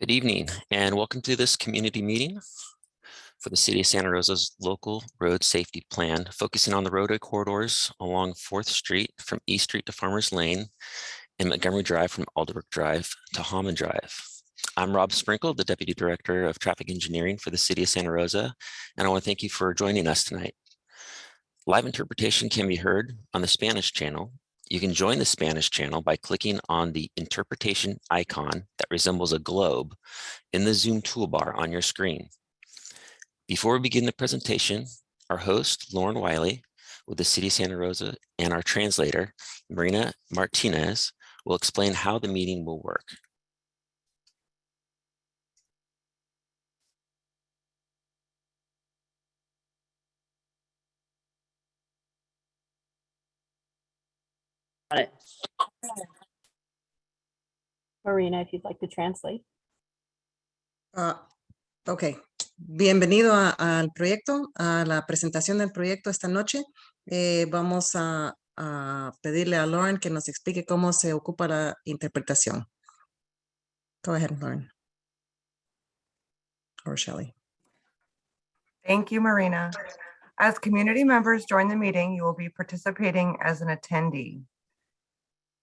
Good evening and welcome to this community meeting for the City of Santa Rosa's local road safety plan, focusing on the roadway corridors along 4th Street from East Street to Farmers Lane and Montgomery Drive from Alderbrook Drive to Hahman Drive. I'm Rob Sprinkle, the Deputy Director of Traffic Engineering for the City of Santa Rosa, and I want to thank you for joining us tonight. Live interpretation can be heard on the Spanish channel you can join the Spanish channel by clicking on the interpretation icon that resembles a globe in the Zoom toolbar on your screen. Before we begin the presentation, our host, Lauren Wiley, with the City of Santa Rosa, and our translator, Marina Martinez, will explain how the meeting will work. It. Marina, if you'd like to translate. Ah, ok, bienvenido a- al proyecto, a la presentación del proyecto esta noche. Eh, vamos a, a pedirle a Lauren que nos explique cómo se ocupa la interpretación. Go ahead, Lauren. Or Shelley. Thank you, Marina. As community members join the meeting, you will be participating as an attendee.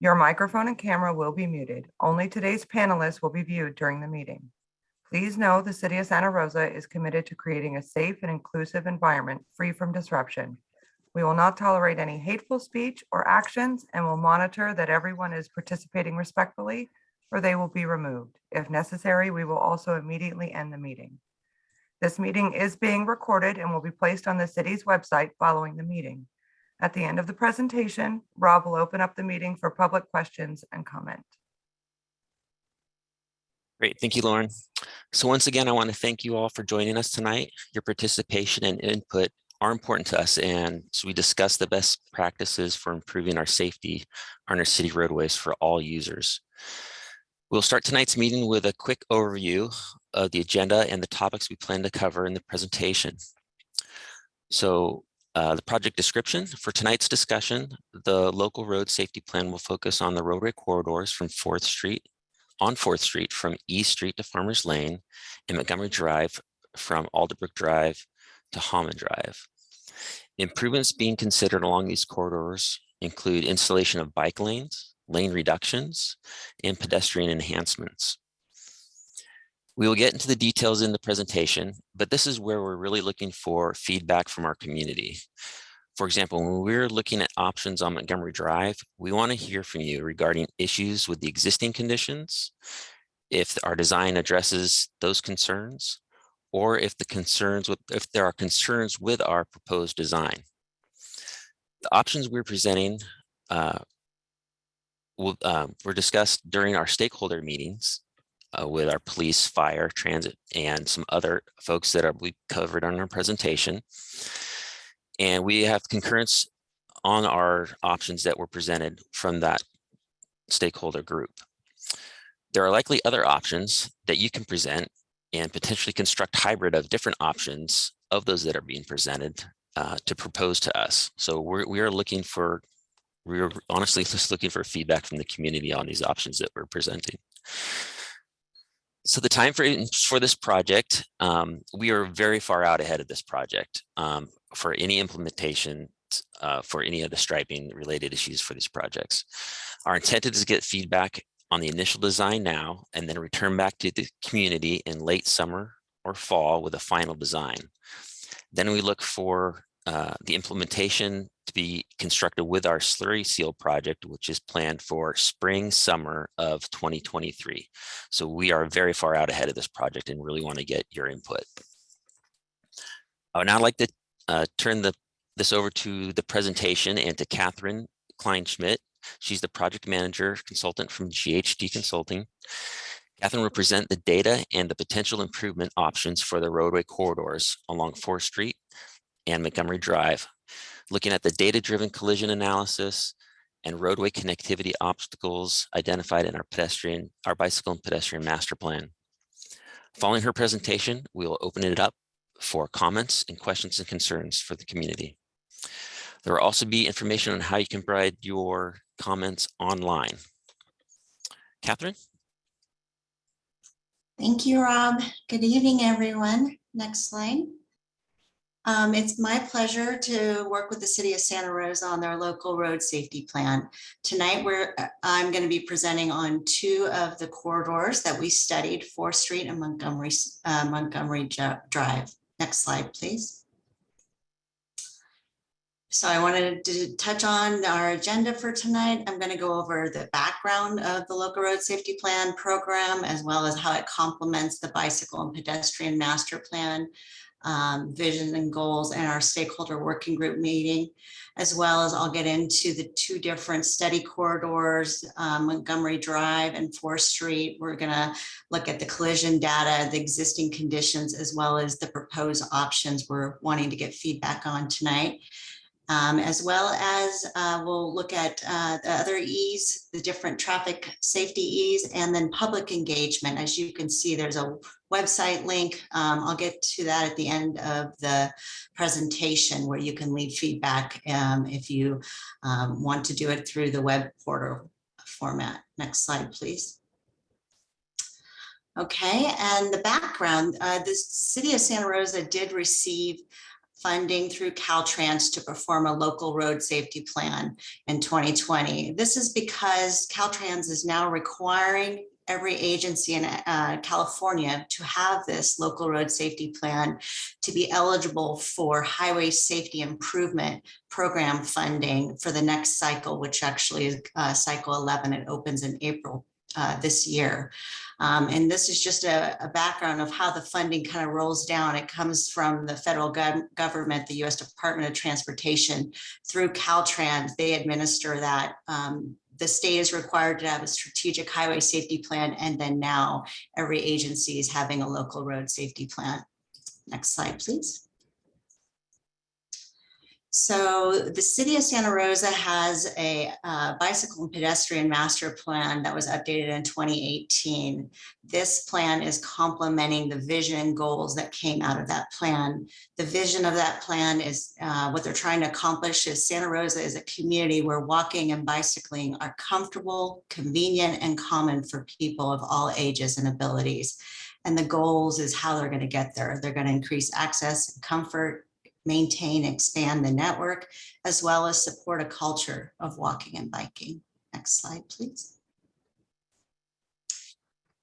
Your microphone and camera will be muted. Only today's panelists will be viewed during the meeting. Please know the City of Santa Rosa is committed to creating a safe and inclusive environment free from disruption. We will not tolerate any hateful speech or actions and will monitor that everyone is participating respectfully or they will be removed. If necessary, we will also immediately end the meeting. This meeting is being recorded and will be placed on the city's website following the meeting. At the end of the presentation, Rob will open up the meeting for public questions and comment. Great, thank you, Lauren. So once again, I want to thank you all for joining us tonight. Your participation and input are important to us and so we discuss the best practices for improving our safety on our city roadways for all users. We'll start tonight's meeting with a quick overview of the agenda and the topics we plan to cover in the presentation. So uh, the project description for tonight's discussion, the local road safety plan will focus on the roadway corridors from 4th Street on 4th Street from East Street to Farmers Lane and Montgomery Drive from Alderbrook Drive to Hahman Drive. Improvements being considered along these corridors include installation of bike lanes, lane reductions, and pedestrian enhancements. We will get into the details in the presentation, but this is where we're really looking for feedback from our community. For example, when we're looking at options on Montgomery Drive, we want to hear from you regarding issues with the existing conditions, if our design addresses those concerns, or if the concerns with if there are concerns with our proposed design. The options we're presenting uh, will, uh, were discussed during our stakeholder meetings uh, with our police, fire, transit, and some other folks that are we covered on our presentation. And we have concurrence on our options that were presented from that stakeholder group. There are likely other options that you can present and potentially construct hybrid of different options of those that are being presented uh, to propose to us. So we're, we are looking for, we're honestly just looking for feedback from the community on these options that we're presenting so the time frame for this project, um, we are very far out ahead of this project um, for any implementation uh, for any of the striping related issues for these projects. Our intent is to get feedback on the initial design now and then return back to the community in late summer or fall with a final design. Then we look for uh, the implementation to be constructed with our slurry seal project, which is planned for spring, summer of 2023. So we are very far out ahead of this project and really want to get your input. I would now like to uh, turn the, this over to the presentation and to Catherine Kleinschmidt. She's the project manager consultant from GHD Consulting. Catherine will present the data and the potential improvement options for the roadway corridors along 4th Street and Montgomery Drive looking at the data-driven collision analysis and roadway connectivity obstacles identified in our pedestrian, our bicycle and pedestrian master plan. Following her presentation, we will open it up for comments and questions and concerns for the community. There will also be information on how you can provide your comments online. Catherine? Thank you, Rob. Good evening, everyone. Next slide. Um, it's my pleasure to work with the city of Santa Rosa on their local road safety plan. Tonight, we're, I'm going to be presenting on two of the corridors that we studied, Fourth Street and Montgomery, uh, Montgomery Drive. Next slide, please. So I wanted to touch on our agenda for tonight. I'm going to go over the background of the local road safety plan program, as well as how it complements the bicycle and pedestrian master plan, um, vision and goals, and our stakeholder working group meeting, as well as I'll get into the two different study corridors, um, Montgomery Drive and Fourth Street. We're going to look at the collision data, the existing conditions, as well as the proposed options we're wanting to get feedback on tonight. Um, as well as uh, we'll look at uh, the other E's, the different traffic safety E's, and then public engagement. As you can see, there's a website link. Um, I'll get to that at the end of the presentation where you can leave feedback um, if you um, want to do it through the web portal format. Next slide, please. Okay, and the background, uh, the city of Santa Rosa did receive funding through Caltrans to perform a local road safety plan in 2020. This is because Caltrans is now requiring every agency in uh, California to have this local road safety plan to be eligible for highway safety improvement program funding for the next cycle, which actually is uh, cycle 11. It opens in April uh, this year. Um, and this is just a, a, background of how the funding kind of rolls down. It comes from the federal gov government, the U.S. Department of Transportation through Caltrans. They administer that. Um, the state is required to have a strategic highway safety plan. And then now every agency is having a local road safety plan. Next slide, please. So the city of Santa Rosa has a uh, bicycle and pedestrian master plan that was updated in 2018. This plan is complementing the vision and goals that came out of that plan. The vision of that plan is uh, what they're trying to accomplish is Santa Rosa is a community where walking and bicycling are comfortable, convenient, and common for people of all ages and abilities. And the goals is how they're going to get there. They're going to increase access and comfort, maintain, expand the network, as well as support a culture of walking and biking. Next slide, please.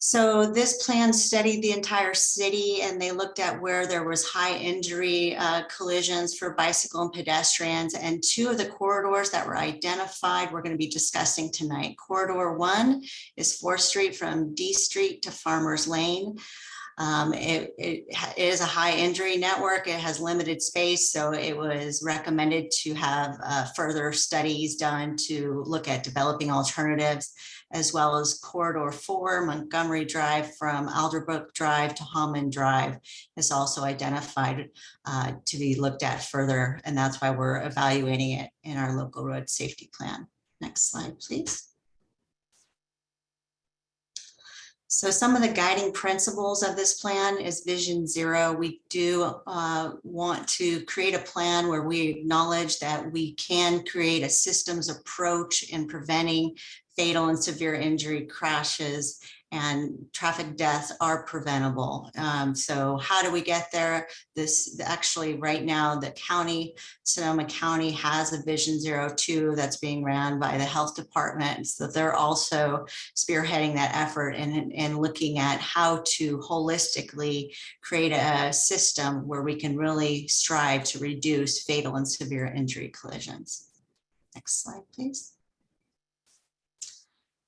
So this plan studied the entire city and they looked at where there was high injury uh, collisions for bicycle and pedestrians and two of the corridors that were identified we're going to be discussing tonight. Corridor one is 4th Street from D Street to Farmers Lane. Um, it, it, is a high injury network. It has limited space, so it was recommended to have uh, further studies done to look at developing alternatives, as well as Corridor 4, Montgomery Drive from Alderbrook Drive to Hahman Drive is also identified uh, to be looked at further, and that's why we're evaluating it in our local road safety plan. Next slide, please. So some of the guiding principles of this plan is Vision Zero. We do uh, want to create a plan where we acknowledge that we can create a systems approach in preventing fatal and severe injury crashes and traffic deaths are preventable. Um, so how do we get there? This actually right now, the county, Sonoma County has a Vision Zero Two that's being ran by the health department. So they're also spearheading that effort and, and looking at how to holistically create a system where we can really strive to reduce fatal and severe injury collisions. Next slide, please.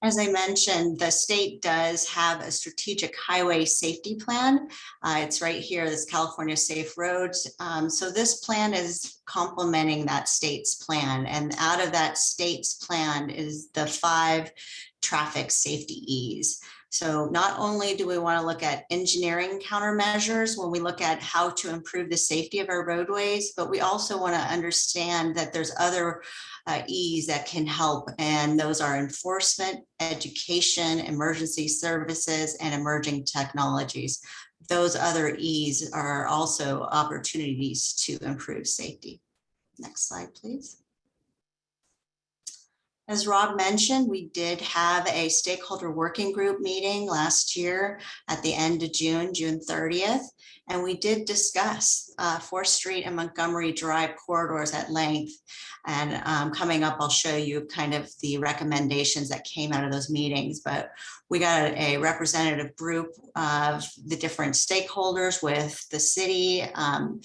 As I mentioned, the state does have a strategic highway safety plan. Uh, it's right here, this California Safe Roads. Um, so this plan is complementing that state's plan. And out of that state's plan is the five traffic safety E's. So not only do we want to look at engineering countermeasures when we look at how to improve the safety of our roadways, but we also want to understand that there's other uh, E's that can help. And those are enforcement, education, emergency services, and emerging technologies. Those other E's are also opportunities to improve safety. Next slide, please. As Rob mentioned, we did have a stakeholder working group meeting last year at the end of June, June 30th. And we did discuss uh, Fourth Street and Montgomery Drive corridors at length. And um, coming up, I'll show you kind of the recommendations that came out of those meetings. But we got a representative group of the different stakeholders with the city, um,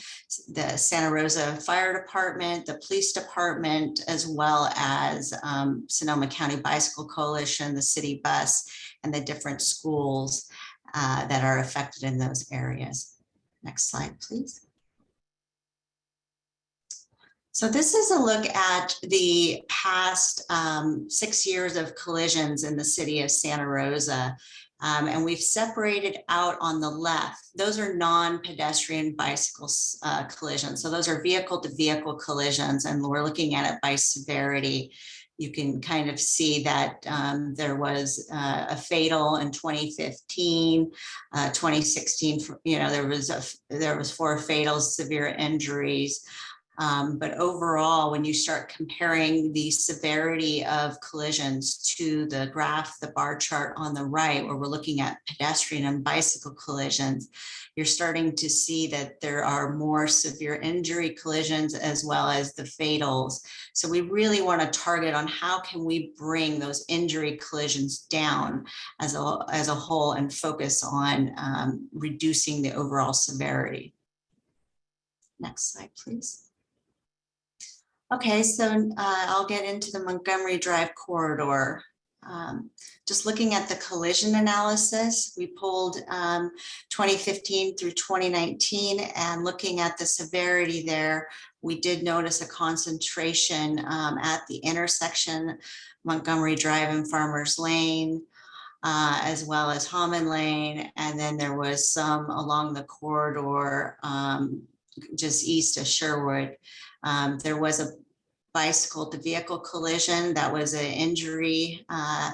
the Santa Rosa Fire Department, the Police Department, as well as um, Sonoma County Bicycle Coalition, the city bus, and the different schools uh, that are affected in those areas. Next slide, please. So this is a look at the past um, six years of collisions in the city of Santa Rosa. Um, and we've separated out on the left, those are non-pedestrian bicycle uh, collisions. So those are vehicle to vehicle collisions and we're looking at it by severity. You can kind of see that um, there was uh, a fatal in 2015, uh, 2016, you know, there was a, there was four fatal severe injuries. Um, but overall, when you start comparing the severity of collisions to the graph, the bar chart on the right, where we're looking at pedestrian and bicycle collisions, you're starting to see that there are more severe injury collisions as well as the fatals. So we really want to target on how can we bring those injury collisions down as a, as a whole and focus on um, reducing the overall severity. Next slide, please. Okay, so uh, I'll get into the Montgomery Drive corridor. Um, just looking at the collision analysis, we pulled um, 2015 through 2019 and looking at the severity there, we did notice a concentration um, at the intersection Montgomery Drive and Farmers Lane, uh, as well as Hahman Lane. And then there was some along the corridor um, just east of Sherwood. Um, there was a bicycle to vehicle collision that was an injury uh,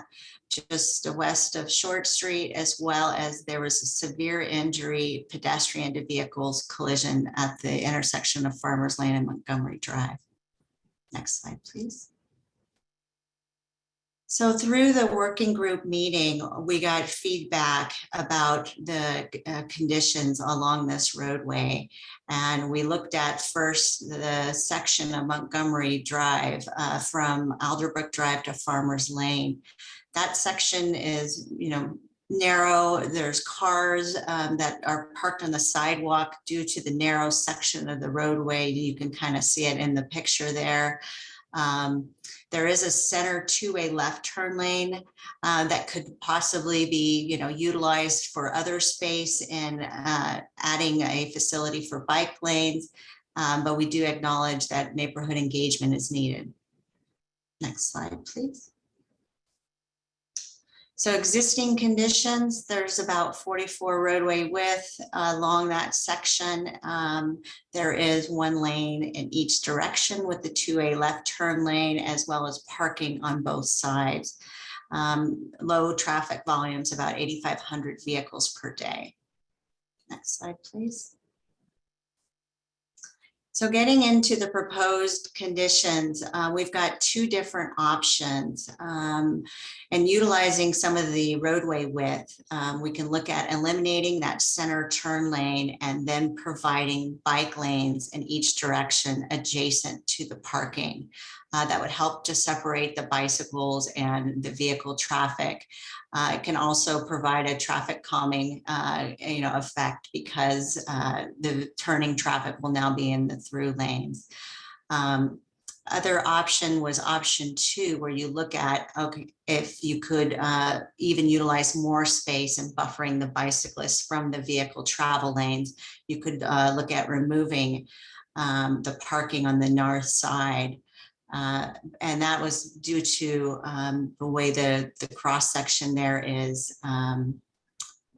just west of Short Street, as well as there was a severe injury pedestrian to vehicles collision at the intersection of Farmers Lane and Montgomery Drive. Next slide, please. So through the working group meeting, we got feedback about the uh, conditions along this roadway. And we looked at first the section of Montgomery Drive uh, from Alderbrook Drive to Farmers Lane. That section is, you know, narrow. There's cars um, that are parked on the sidewalk due to the narrow section of the roadway. You can kind of see it in the picture there. Um, there is a center two-way left turn lane uh, that could possibly be, you know, utilized for other space and uh, adding a facility for bike lanes. Um, but we do acknowledge that neighborhood engagement is needed. Next slide, please. So existing conditions, there's about 44 roadway width along that section. Um, there is one lane in each direction with the two-way left turn lane as well as parking on both sides. Um, low traffic volumes, about 8,500 vehicles per day. Next slide, please. So getting into the proposed conditions, uh, we've got two different options um, and utilizing some of the roadway width, um, we can look at eliminating that center turn lane and then providing bike lanes in each direction adjacent to the parking. Uh, that would help to separate the bicycles and the vehicle traffic. Uh, it can also provide a traffic calming, uh, you know, effect because uh, the turning traffic will now be in the through lanes. Um, other option was option two, where you look at, okay, if you could uh, even utilize more space and buffering the bicyclists from the vehicle travel lanes, you could uh, look at removing um, the parking on the north side. Uh, and that was due to um, the way the, the cross section there is um,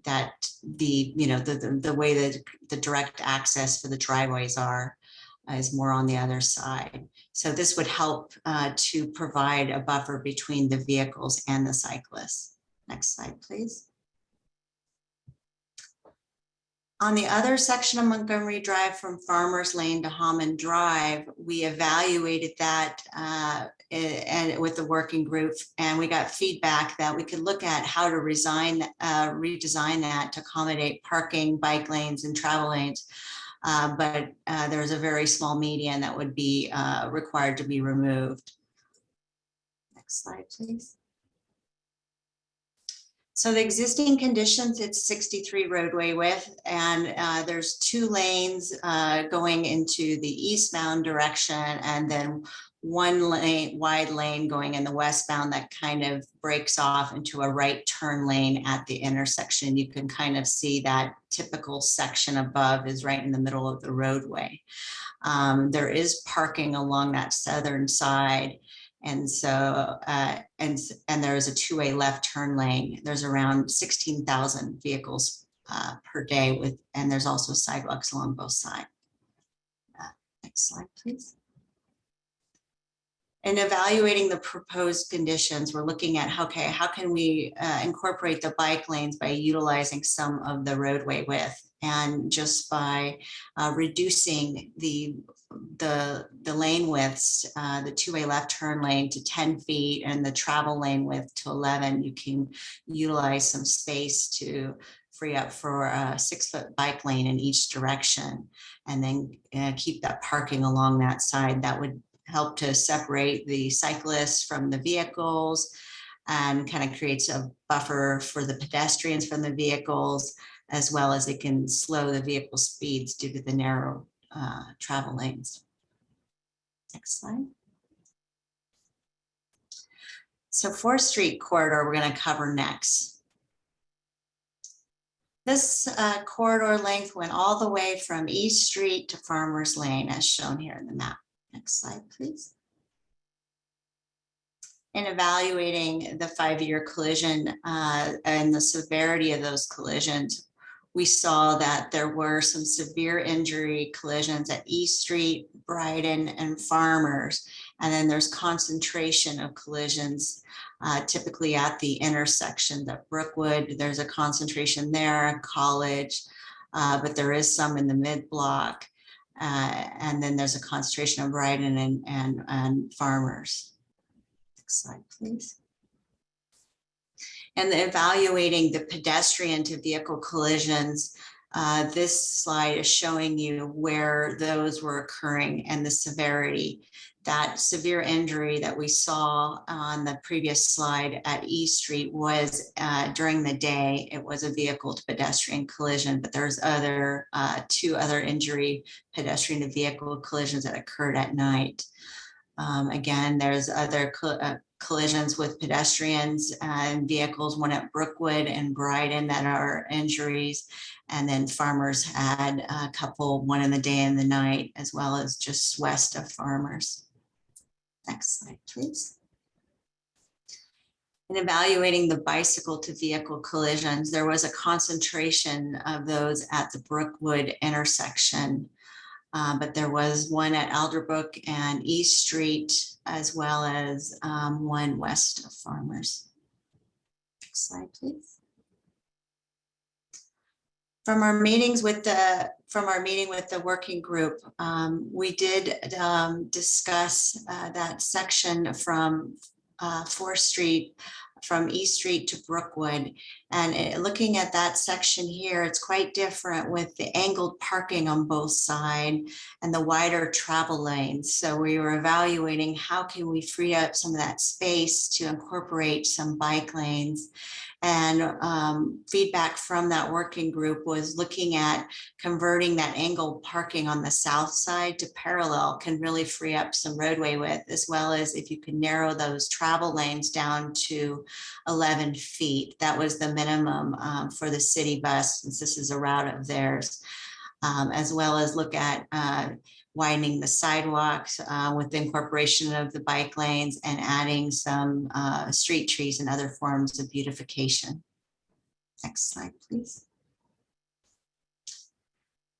that the, you know, the, the, the way that the direct access for the driveways are is more on the other side. So this would help uh, to provide a buffer between the vehicles and the cyclists. Next slide, please. On the other section of Montgomery Drive from Farmers Lane to Hahman Drive, we evaluated that uh, eh, and with the working group, and we got feedback that we could look at how to resign, uh, redesign that to accommodate parking, bike lanes and travel lanes. Uh, But uh, there's a very small median that would be uh, required to be removed. Next slide, please. So the existing conditions, it's 63 roadway width and uh, there's two lanes uh, going into the eastbound direction and then one lane, wide lane going in the westbound that kind of breaks off into a right turn lane at the intersection. You can kind of see that typical section above is right in the middle of the roadway. Um, There is parking along that southern side. And so, uh, and, and there is a two-way left turn lane. There's around sixteen thousand vehicles uh, per day with, and there's also sidewalks along both sides. Uh, Next slide, please. In evaluating the proposed conditions, we're looking at, okay, how can we uh, incorporate the bike lanes by utilizing some of the roadway width? And just by uh, reducing the the, the lane widths, uh, the two-way left turn lane to ten feet and the travel lane width to eleven, you can utilize some space to free up for a six-foot bike lane in each direction. And then uh, keep that parking along that side. That would help to separate the cyclists from the vehicles and kind of creates a buffer for the pedestrians from the vehicles, as well as it can slow the vehicle speeds due to the narrow uh, travel lanes. Next slide. So Fourth Street corridor, we're going to cover next. This uh, corridor length went all the way from East Street to Farmers Lane as shown here in the map. Next slide, please. In evaluating the five-year collision uh, and the severity of those collisions, we saw that there were some severe injury collisions at East Street, Bryden, and Farmers. And then there's concentration of collisions uh, typically at the intersection at Brookwood. There's a concentration there, College, uh, but there is some in the mid-block. Uh, and then there's a concentration of Bryden and, and, and Farmers. Next slide, please. And evaluating the pedestrian to vehicle collisions. uh, This slide is showing you where those were occurring and the severity. That severe injury that we saw on the previous slide at E Street was uh, during the day. It was a vehicle to pedestrian collision, but there's other, uh, two other injury pedestrian to vehicle collisions that occurred at night. Um, Again, there's other uh, collisions with pedestrians and vehicles, one at Brookwood and Bryden that are injuries. And then farmers had a couple, one in the day and the night, as well as just west of farmers. Next slide, please. In evaluating the bicycle to vehicle collisions, there was a concentration of those at the Brookwood intersection. Uh, but there was one at Alderbrook and East Street, as well as um, one west of Farmers. Next slide, please. From our meetings with the, from our meeting with the working group, um, we did um, discuss uh, that section from uh, Fourth Street, from East Street to Brookwood. And it- looking at that section here, it's quite different with the angled parking on both sides and the wider travel lanes. So we were evaluating how can we free up some of that space to incorporate some bike lanes. And um, feedback from that working group was looking at converting that angled parking on the south side to parallel can really free up some roadway width, as well as if you can narrow those travel lanes down to 11 feet. That was the minimum um, for the city bus, since this is a route of theirs um, as well as look at uh, widening the sidewalks uh, with the incorporation of the bike lanes and adding some uh, street trees and other forms of beautification. Next slide, please.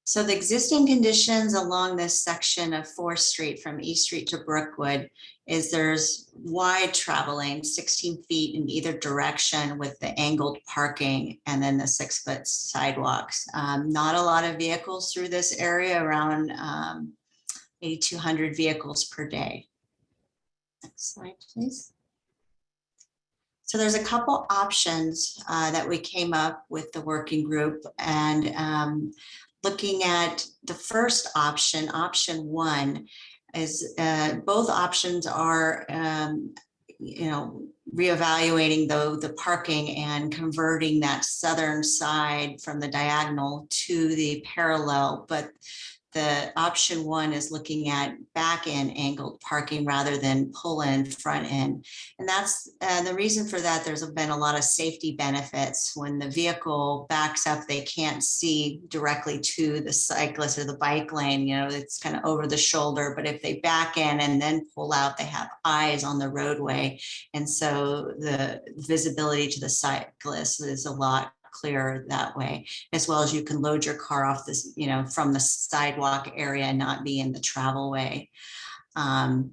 So the existing conditions along this section of Fourth Street from East Street to Brookwood is there's wide travel lane, sixteen feet in either direction with the angled parking and then the six foot sidewalks. Um, Not a lot of vehicles through this area, around um, 8,200 vehicles per day. Next slide, please. So there's a couple options uh, that we came up with the working group and um, looking at the first option, option one, is uh, both options are, um, you know, reevaluating though the parking and converting that southern side from the diagonal to the parallel, but the option one is looking at back end angled parking rather than pull in front end. And that's, uh, the reason for that, there's been a lot of safety benefits. When the vehicle backs up, they can't see directly to the cyclist or the bike lane, you know, it's kind of over the shoulder. But if they back in and then pull out, they have eyes on the roadway. And so the visibility to the cyclist is a lot clearer that way, as well as you can load your car off this, you know, from the sidewalk area and not be in the travel way. Um,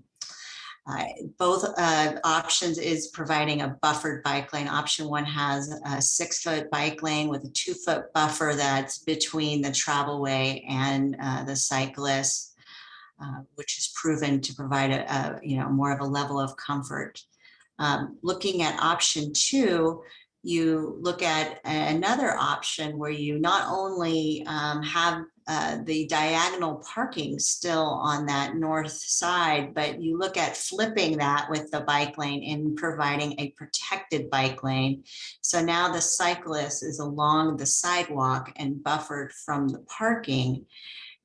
uh, both uh, options is providing a buffered bike lane. Option one has a six foot bike lane with a two foot buffer that's between the travel way and uh, the cyclist, uh, which is proven to provide a, a, you know, more of a level of comfort. Um, looking at option two, you look at another option where you not only um, have uh, the diagonal parking still on that north side, but you look at flipping that with the bike lane and providing a protected bike lane. So now the cyclist is along the sidewalk and buffered from the parking.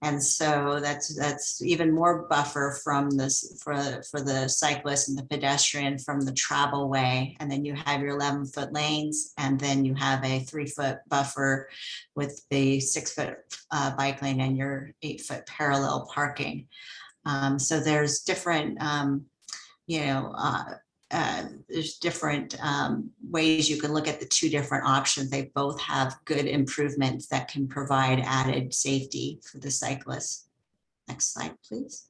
And so that's that's even more buffer from this for, for the cyclist and the pedestrian from the travel way. And then you have your 11 foot lanes and then you have a three foot buffer with the six foot uh, bike lane and your eight foot parallel parking. Um, so there's different, um, you know, uh, uh, there's different um, ways you can look at the two different options. They both have good improvements that can provide added safety for the cyclists. Next slide, please.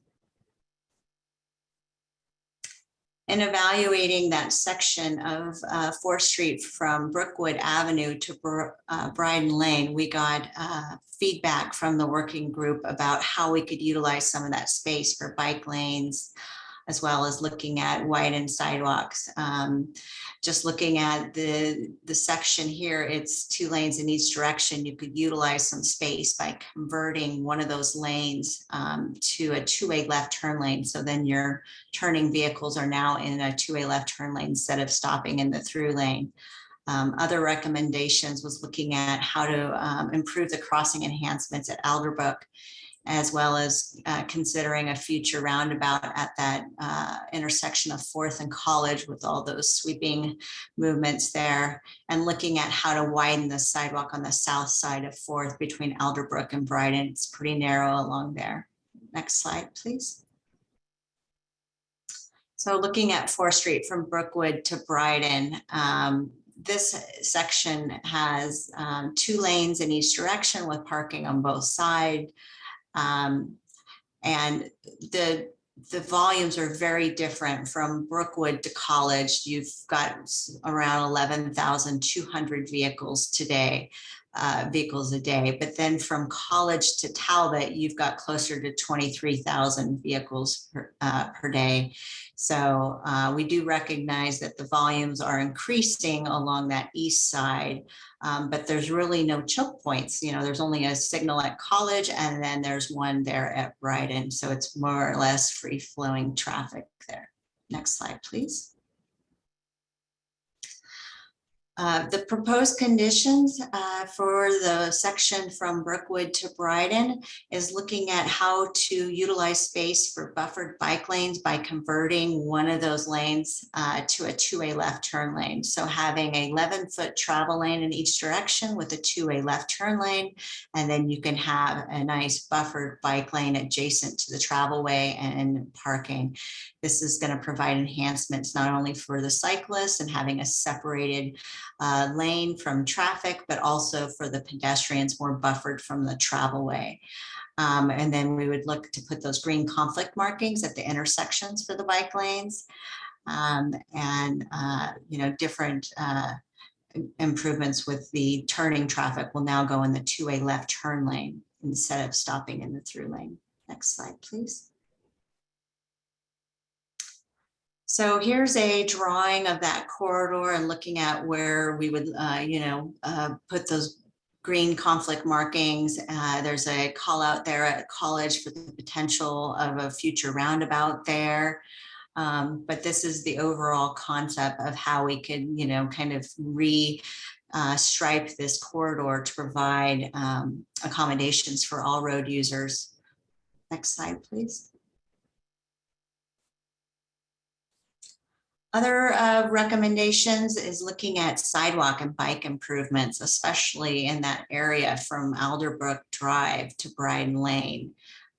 In evaluating that section of uh, 4th Street from Brookwood Avenue to Br uh, Bryden Lane, we got uh, feedback from the working group about how we could utilize some of that space for bike lanes, as well as looking at widened sidewalks. Um, just looking at the, the section here, it's two lanes in each direction. You could utilize some space by converting one of those lanes um, to a two-way left turn lane. So then your turning vehicles are now in a two-way left turn lane instead of stopping in the through lane. Um, other recommendations was looking at how to um, improve the crossing enhancements at Alderbrook as well as uh, considering a future roundabout at that uh, intersection of Fourth and College with all those sweeping movements there, and looking at how to widen the sidewalk on the south side of Fourth between Alderbrook and Bryden. It's pretty narrow along there. Next slide, please. So looking at Fourth Street from Brookwood to Bryden, um, this section has um, two lanes in each direction with parking on both sides. Um, and the the volumes are very different from Brookwood to College. You've got around 11,200 vehicles today, uh, vehicles a day. But then from College to Talbot, you've got closer to 23,000 vehicles per, uh, per day. So uh, we do recognize that the volumes are increasing along that east side, um, but there's really no choke points. You know, there's only a signal at college and then there's one there at Bryden. So it's more or less free flowing traffic there. Next slide, please. Uh, the proposed conditions uh, for the section from Brookwood to Bryden is looking at how to utilize space for buffered bike lanes by converting one of those lanes uh, to a two-way left turn lane. So having a 11-foot travel lane in each direction with a two-way left turn lane, and then you can have a nice buffered bike lane adjacent to the travel way and parking. This is going to provide enhancements not only for the cyclists and having a separated uh, lane from traffic, but also for the pedestrians more buffered from the travel way. Um, and then we would look to put those green conflict markings at the intersections for the bike lanes. Um, and, uh, you know, different, uh, improvements with the turning traffic will now go in the two-way left turn lane instead of stopping in the through lane. Next slide, please. So here's a drawing of that corridor and looking at where we would, uh, you know, uh, put those green conflict markings. Uh, there's a call out there at college for the potential of a future roundabout there. Um, but this is the overall concept of how we could, you know, kind of re uh, stripe this corridor to provide um, accommodations for all road users. Next slide, please. Other uh, recommendations is looking at sidewalk and bike improvements, especially in that area from Alderbrook Drive to Bryden Lane.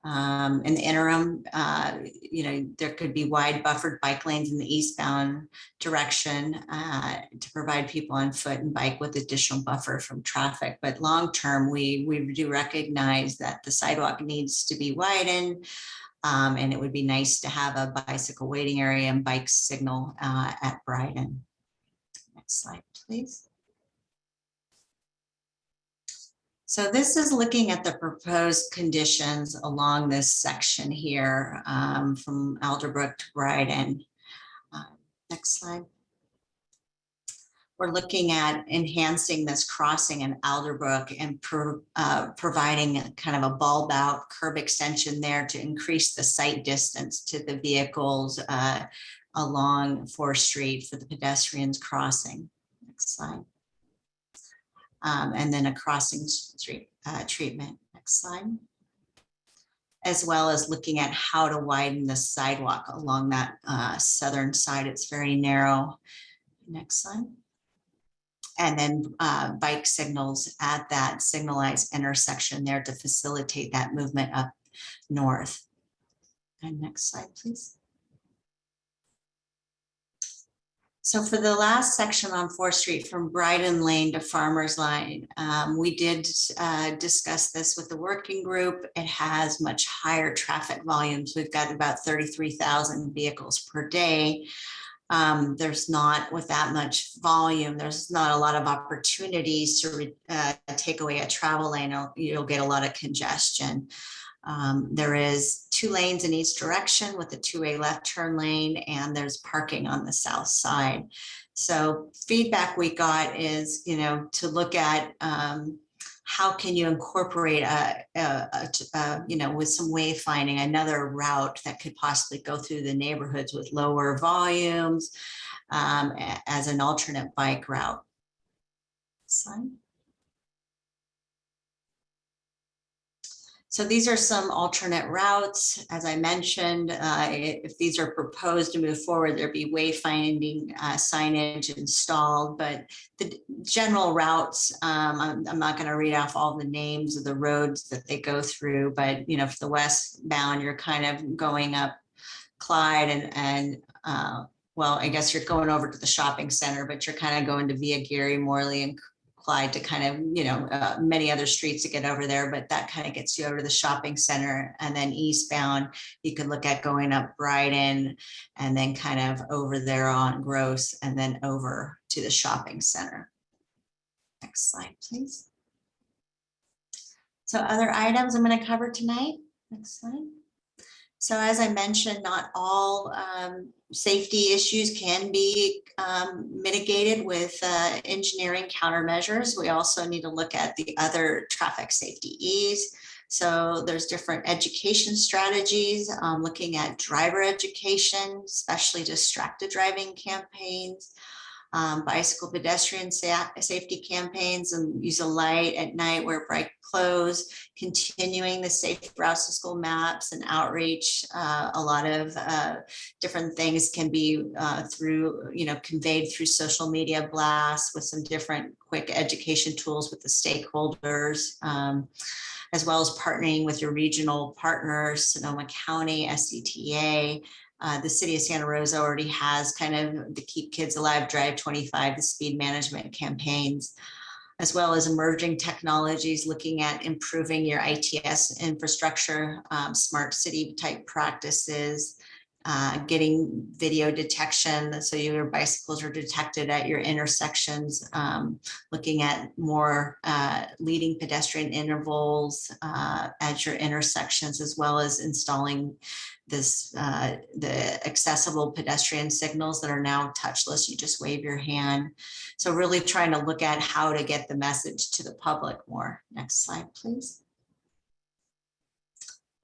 Um, in the interim, uh, you know, there could be wide buffered bike lanes in the eastbound direction uh, to provide people on foot and bike with additional buffer from traffic. But long term, we, we do recognize that the sidewalk needs to be widened. Um, and it would be nice to have a bicycle waiting area and bike signal uh, at Bryden. Next slide, please. So this is looking at the proposed conditions along this section here um, from Alderbrook to Bryden. Uh, Next slide. We're looking at enhancing this crossing in Alderbrook and pro- uh, providing kind of a bulb out curb extension there to increase the sight distance to the vehicles uh, along Fourth Street for the pedestrians crossing. Next slide um, and then a crossing street uh, treatment. Next slide. As well as looking at how to widen the sidewalk along that uh, southern side. It's very narrow. Next slide. And then uh, bike signals at that signalized intersection there to facilitate that movement up north. And next slide, please. So for the last section on Fourth Street from Bryden Lane to Farmers Lane, um, we did uh, discuss this with the working group. It has much higher traffic volumes. We've got about 33,000 vehicles per day. Um, there's not with that much volume, there's not a lot of opportunities to uh, take away a travel lane. You'll, you'll get a lot of congestion. Um, there is two lanes in each direction with a two-way left turn lane and there's parking on the south side. So feedback we got is, you know, to look at um, how can you incorporate a, a, a, a, you know, with some wayfinding, another route that could possibly go through the neighborhoods with lower volumes um, as an alternate bike route. So these are some alternate routes. As I mentioned, uh, if these are proposed to move forward, there'd be wayfinding uh, signage installed, but the general routes, um, I'm, I'm, not going to read off all the names of the roads that they go through, but you know, for the westbound, you're kind of going up Clyde and, and uh, well, I guess you're going over to the shopping center, but you're kind of going to via Gary Morley and Clyde to kind of, you know, uh, many other streets to get over there, but that kind of gets you over to the shopping center. And then eastbound, you could look at going up Bryden and then kind of over there on Gross and then over to the shopping center. Next slide, please. So other items I'm going to cover tonight. Next slide. So as I mentioned, not all um, safety issues can be um, mitigated with uh, engineering countermeasures. We also need to look at the other traffic safety E's. So there's different education strategies, um, looking at driver education, especially distracted driving campaigns, um, bicycle pedestrian sa safety campaigns and use a light at night wear bright clothes, continuing the safe routes to school maps and outreach. Uh, a lot of uh, different things can be uh, through, you know, conveyed through social media blasts with some different quick education tools with the stakeholders. Um, as well as partnering with your regional partners, Sonoma County, SCTA, Uh, the city of Santa Rosa already has kind of the Keep Kids Alive Drive 25, the speed management campaigns, as well as emerging technologies, looking at improving your ITS infrastructure, um, smart city type practices, uh, getting video detection, so your bicycles are detected at your intersections, um, looking at more uh, leading pedestrian intervals uh, at your intersections, as well as installing this, uh, the accessible pedestrian signals that are now touchless. You just wave your hand. So really trying to look at how to get the message to the public more. Next slide, please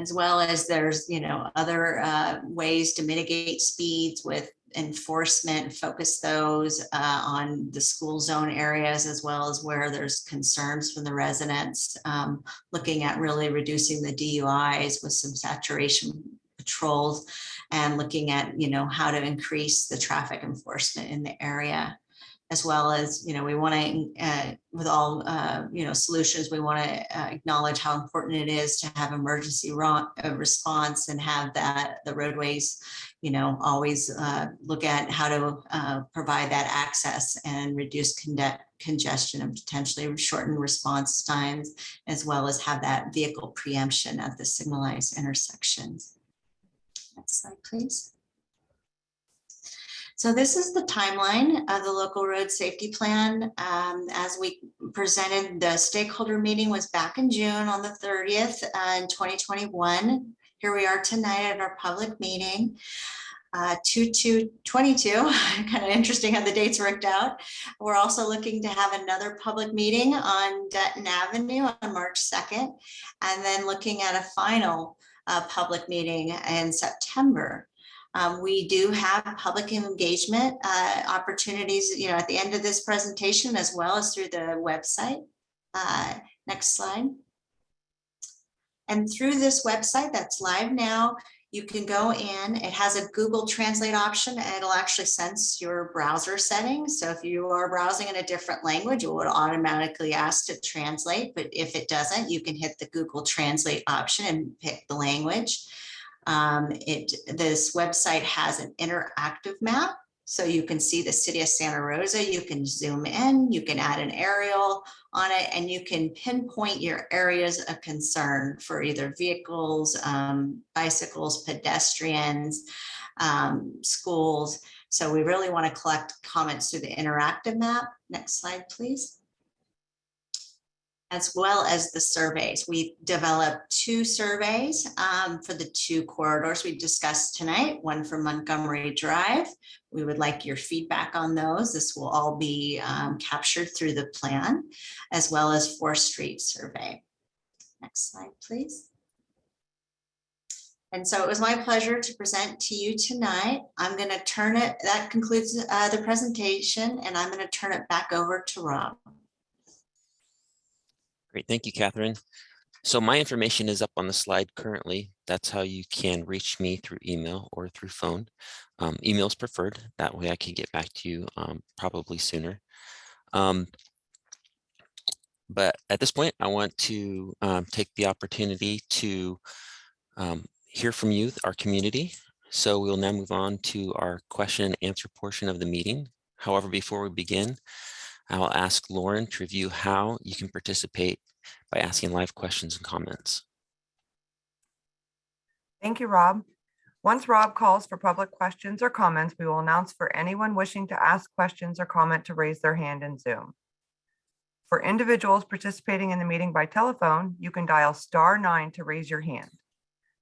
as well as there's, you know, other uh, ways to mitigate speeds with enforcement, focus those uh, on the school zone areas as well as where there's concerns from the residents. um, Looking at really reducing the DUIs with some saturation patrols and looking at, you know, how to increase the traffic enforcement in the area as well as, you know, we want to, with all, uh, you know, solutions, we want to acknowledge how important it is to have emergency uh, response and have that, the roadways, you know, always uh, look at how to uh, provide that access and reduce conge- congestion and potentially shorten response times, as well as have that vehicle preemption at the signalized intersections. Next slide, please. So this is the timeline of the local road safety plan. Um, as we presented, the stakeholder meeting was back in June on the thirtieth uh, in twenty twenty-one. Here we are tonight at our public meeting. Uh, two, two, twenty-two, kind of interesting how the dates worked out. We're also looking to have another public meeting on Dutton Avenue on March second. And then looking at a final uh, public meeting in September. Um, we do have public engagement uh, opportunities, you know, at the end of this presentation as well as through the website. Uh, next slide. And through this website that's live now, you can go in, it has a Google Translate option and it'll actually sense your browser settings. So if you are browsing in a different language, it would automatically ask to translate. But if it doesn't, you can hit the Google Translate option and pick the language. Um, it, this website has an interactive map. So you can see the city of Santa Rosa, you can zoom in, you can add an aerial on it, and you can pinpoint your areas of concern for either vehicles, um, bicycles, pedestrians, um, schools. So we really want to collect comments through the interactive map. Next slide, please as well as the surveys. We've developed two surveys um, for the two corridors we discussed tonight, one for Montgomery Drive. We would like your feedback on those. This will all be um, captured through the plan, as well as Fourth Street survey. Next slide, please. And so it was my pleasure to present to you tonight. I'm going to turn it, that concludes uh, the presentation, and I'm going to turn it back over to Rob. Great, thank you, Catherine. So my information is up on the slide currently. That's how you can reach me through email or through phone. Um, email is preferred. That way I can get back to you um, probably sooner. Um, but at this point, I want to um, take the opportunity to um, hear from you, our community. So we'll now move on to our question and answer portion of the meeting. However, before we begin, I will ask Lauren to review how you can participate by asking live questions and comments. Thank you, Rob. Once Rob calls for public questions or comments, we will announce for anyone wishing to ask questions or comment to raise their hand in Zoom. For individuals participating in the meeting by telephone, you can dial star nine to raise your hand.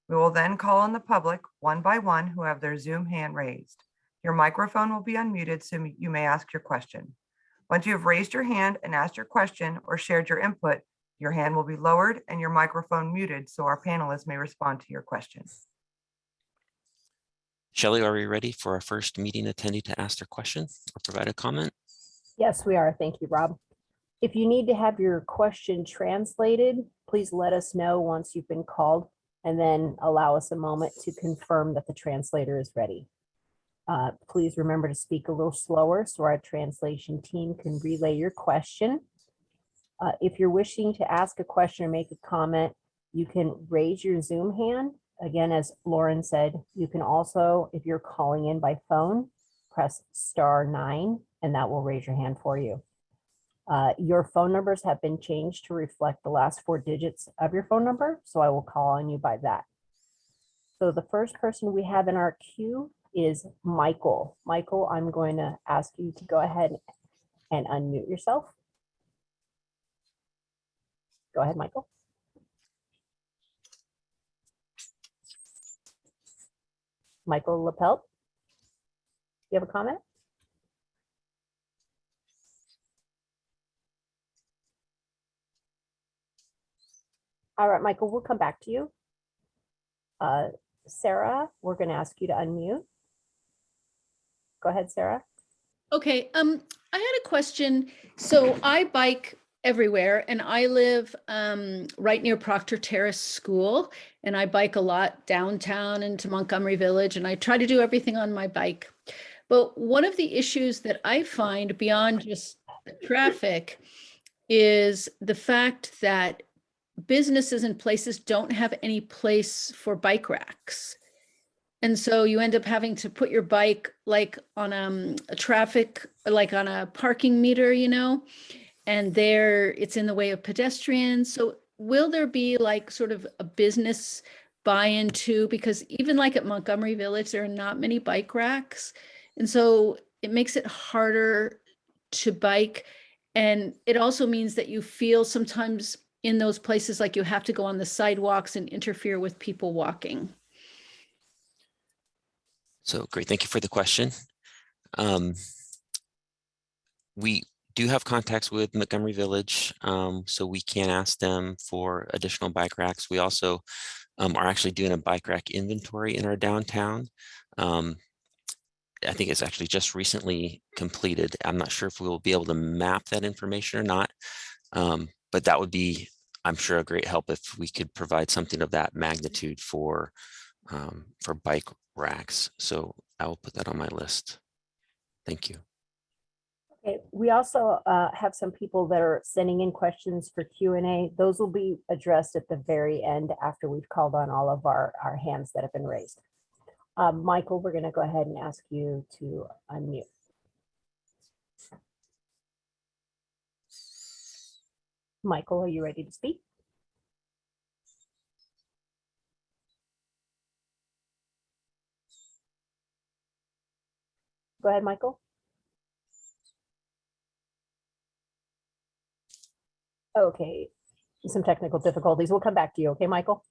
We will then call on the public one by one who have their Zoom hand raised. Your microphone will be unmuted so you may ask your question. Once you have raised your hand and asked your question or shared your input, your hand will be lowered and your microphone muted so our panelists may respond to your questions. Shelley, are we ready for our first meeting attendee to ask their question or provide a comment? Yes, we are. Thank you, Rob. If you need to have your question translated, please let us know once you've been called and then allow us a moment to confirm that the translator is ready. Uh, please remember to speak a little slower so our translation team can relay your question. Uh, if you're wishing to ask a question or make a comment, you can raise your Zoom hand again, as Lauren said, you can also, if you're calling in by phone, press star nine, and that will raise your hand for you. Uh, Your phone numbers have been changed to reflect the last four digits of your phone number, so I will call on you by that. So the first person we have in our queue is Michael. Michael, I'm going to ask you to go ahead and unmute yourself. Go ahead, Michael. Michael Lapelt. You have a comment? All right, Michael, we'll come back to you. Uh, Sarah, we're going to ask you to unmute. Go ahead, Sarah. Okay, um, I had a question. So I bike everywhere and I live um right near Proctor Terrace School and I bike a lot downtown into Montgomery Village and I try to do everything on my bike. But one of the issues that I find beyond just traffic is the fact that businesses and places don't have any place for bike racks. And so you end up having to put your bike like on um, a traffic, like on a parking meter, you know, and there it's in the way of pedestrians. So will there be like sort of a business buy-in too? Because even like at Montgomery Village, there are not many bike racks. And so it makes it harder to bike. And it also means that you feel sometimes in those places like you have to go on the sidewalks and interfere with people walking. So great, thank you for the question. Um, we do have contacts with Montgomery Village, um, so we can ask them for additional bike racks. We also um, are actually doing a bike rack inventory in our downtown. Um, I think it's actually just recently completed. I'm not sure if we will be able to map that information or not, um, but that would be, I'm sure, a great help if we could provide something of that magnitude for um, for bike racks. So I will put that on my list. Thank you. Okay, we also uh, have some people that are sending in questions for Q and A. Those will be addressed at the very end after we've called on all of our, our hands that have been raised. Um, Michael, we're going to go ahead and ask you to unmute. Michael, are you ready to speak? Go ahead, Michael. Okay, some technical difficulties. We'll come back to you. Okay, Michael?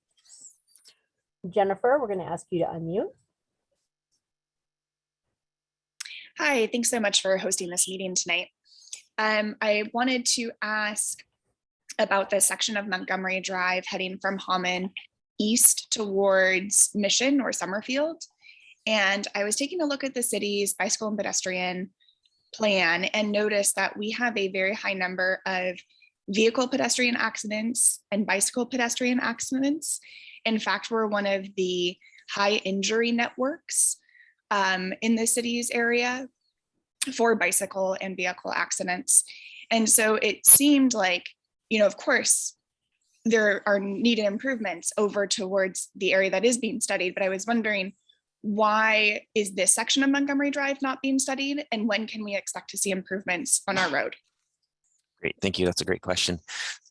Jennifer, we're going to ask you to unmute. Hi, thanks so much for hosting this meeting tonight. Um, I wanted to ask about the section of Montgomery Drive heading from Hahman east towards Mission or Summerfield. And I was taking a look at the city's bicycle and pedestrian plan and noticed that we have a very high number of vehicle pedestrian accidents and bicycle pedestrian accidents. In fact, we're one of the high injury networks um, in the city's area for bicycle and vehicle accidents. And so it seemed like, you know, of course, there are needed improvements over towards the area that is being studied, but I was wondering why is this section of Montgomery Drive not being studied and when can we expect to see improvements on our road? Great, thank you. That's a great question.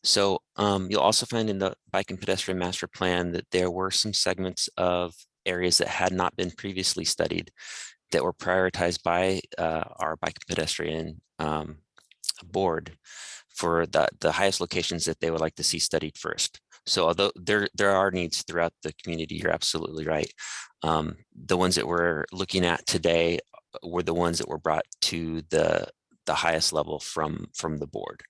So um, you'll also find in the bike and pedestrian master plan that there were some segments of areas that had not been previously studied that were prioritized by uh, our bike and pedestrian um, board for the, the highest locations that they would like to see studied first. So although there, there are needs throughout the community, you're absolutely right. Um, the ones that we're looking at today were the ones that were brought to the, the highest level from, from the board.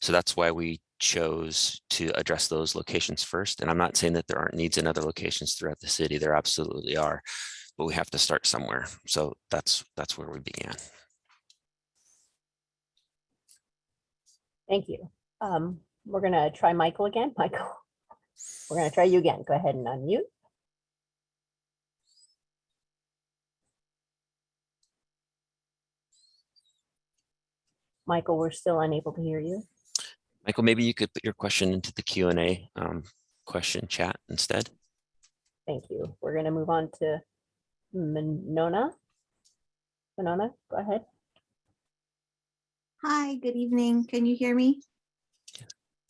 So that's why we chose to address those locations first. And I'm not saying that there aren't needs in other locations throughout the city. There absolutely are, but we have to start somewhere. So that's, that's where we began. Thank you. Um, we're going to try Michael again. Michael, we're going to try you again. Go ahead and unmute. Michael, we're still unable to hear you. Michael, maybe you could put your question into the Q and A um, question chat instead. Thank you. We're going to move on to Monona. Monona, go ahead. Hi, good evening. Can you hear me?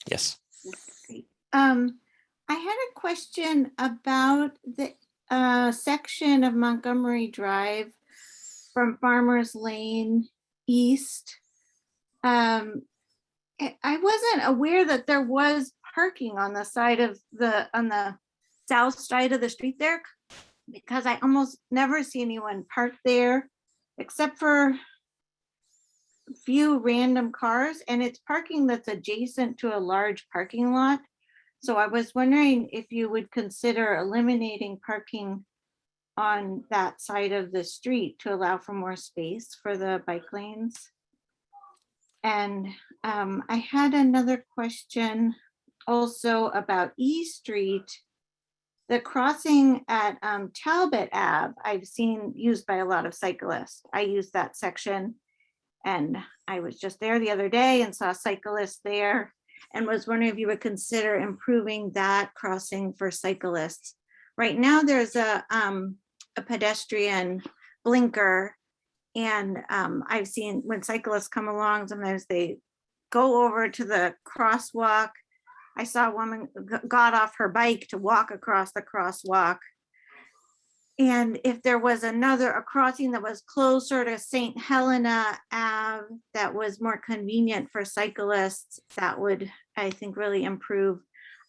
Yes. Great. Um, I had a question about the uh section of Montgomery Drive from Farmers Lane East. Um, I wasn't aware that there was parking on the side of the, on the south side of the street there. Because I almost never see anyone parked there except for a few random cars and it's parking that's adjacent to a large parking lot. So I was wondering if you would consider eliminating parking on that side of the street to allow for more space for the bike lanes. And um, I had another question also about E Street. The crossing at um, Talbot Ave, I've seen used by a lot of cyclists. I use that section and I was just there the other day and saw cyclists there and was wondering if you would consider improving that crossing for cyclists. Right now, there's a, um, a pedestrian blinker. And um, I've seen when cyclists come along, sometimes they go over to the crosswalk. I saw a woman got off her bike to walk across the crosswalk. And if there was another, a crossing that was closer to St. Helena Ave, that was more convenient for cyclists, that would, I think, really improve.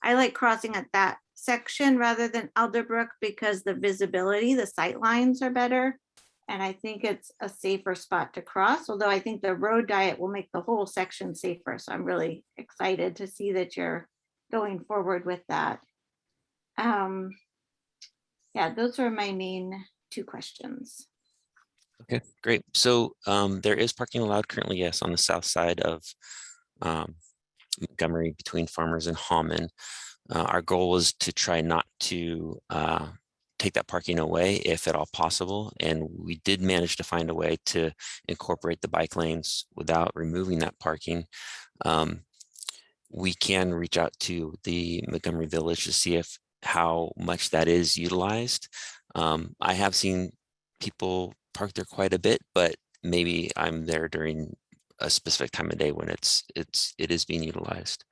I like crossing at that section rather than Alderbrook because the visibility, the sight lines are better. And I think it's a safer spot to cross, although I think the road diet will make the whole section safer. So I'm really excited to see that you're going forward with that. Um, yeah, those are my main two questions. Okay, great. So um, there is parking allowed currently, yes, on the south side of um, Montgomery between Farmers and Hahman. Uh, our goal was to try not to uh, take that parking away if at all possible. And we did manage to find a way to incorporate the bike lanes without removing that parking. Um, we can reach out to the Montgomery Village to see if how much that is utilized. Um, I have seen people park there quite a bit, but maybe I'm there during a specific time of day when it's it's it is being utilized.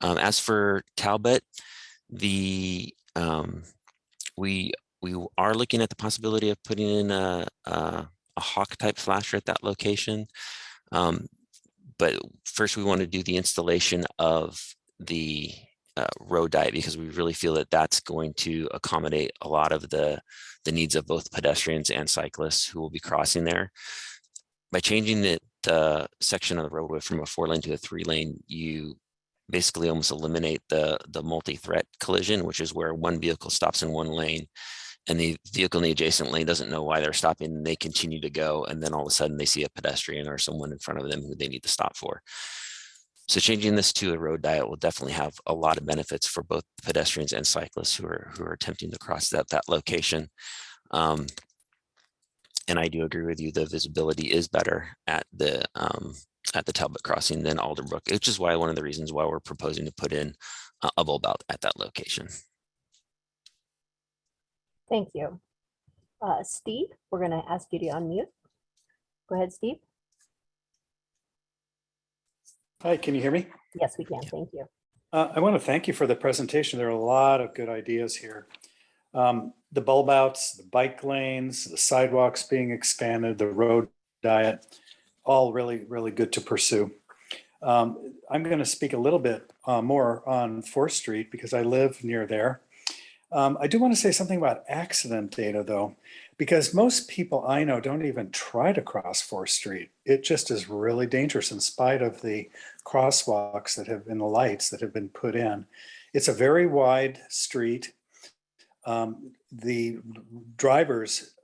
Um, as for Talbot, the um, we we are looking at the possibility of putting in a a, a hawk type flasher at that location. Um, but first, we want to do the installation of the uh, road diet because we really feel that that's going to accommodate a lot of the the needs of both pedestrians and cyclists who will be crossing there. By changing the, the section of the roadway from a four lane to a three lane, you basically almost eliminate the the multi-threat collision, which is where one vehicle stops in one lane and the vehicle in the adjacent lane doesn't know why they're stopping and they continue to go and then all of a sudden they see a pedestrian or someone in front of them who they need to stop for. So changing this to a road diet will definitely have a lot of benefits for both pedestrians and cyclists who are who are attempting to cross that that location. Um, and I do agree with you, the visibility is better at the um, at the Talbot crossing than Alderbrook, which is why one of the reasons why we're proposing to put in a, bulb out at that location. Thank you. Uh, Steve, we're going to ask you to unmute. Go ahead, Steve. Hi, can you hear me? Yes, we can. Thank you. Uh, I want to thank you for the presentation. There are a lot of good ideas here. Um, the bulb outs, the bike lanes, the sidewalks being expanded, the road diet, all really, really good to pursue. Um, I'm going to speak a little bit uh, more on 4th Street because I live near there. Um, I do want to say something about accident data though, because most people I know don't even try to cross 4th Street. It just is really dangerous in spite of the crosswalks that have been the lights that have been put in. It's a very wide street. Um, the drivers,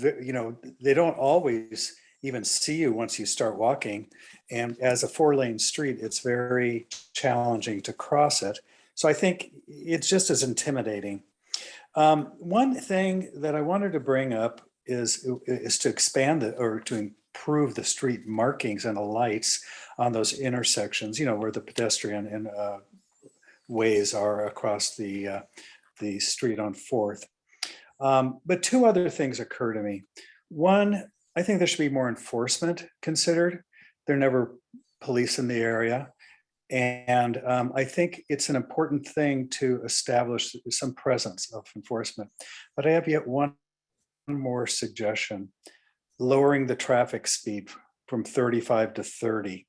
you know, they don't always even see you once you start walking. And as a four lane street, it's very challenging to cross it. So I think it's just as intimidating. Um, one thing that I wanted to bring up is, is to expand or to improve the street markings and the lights on those intersections, you know, where the pedestrian and uh, ways are across the, uh, the street on Fourth. Um, but two other things occur to me. One, I think there should be more enforcement considered. There are never police in the area. And um, I think it's an important thing to establish some presence of enforcement. But I have yet one more suggestion, lowering the traffic speed from 35 to 30.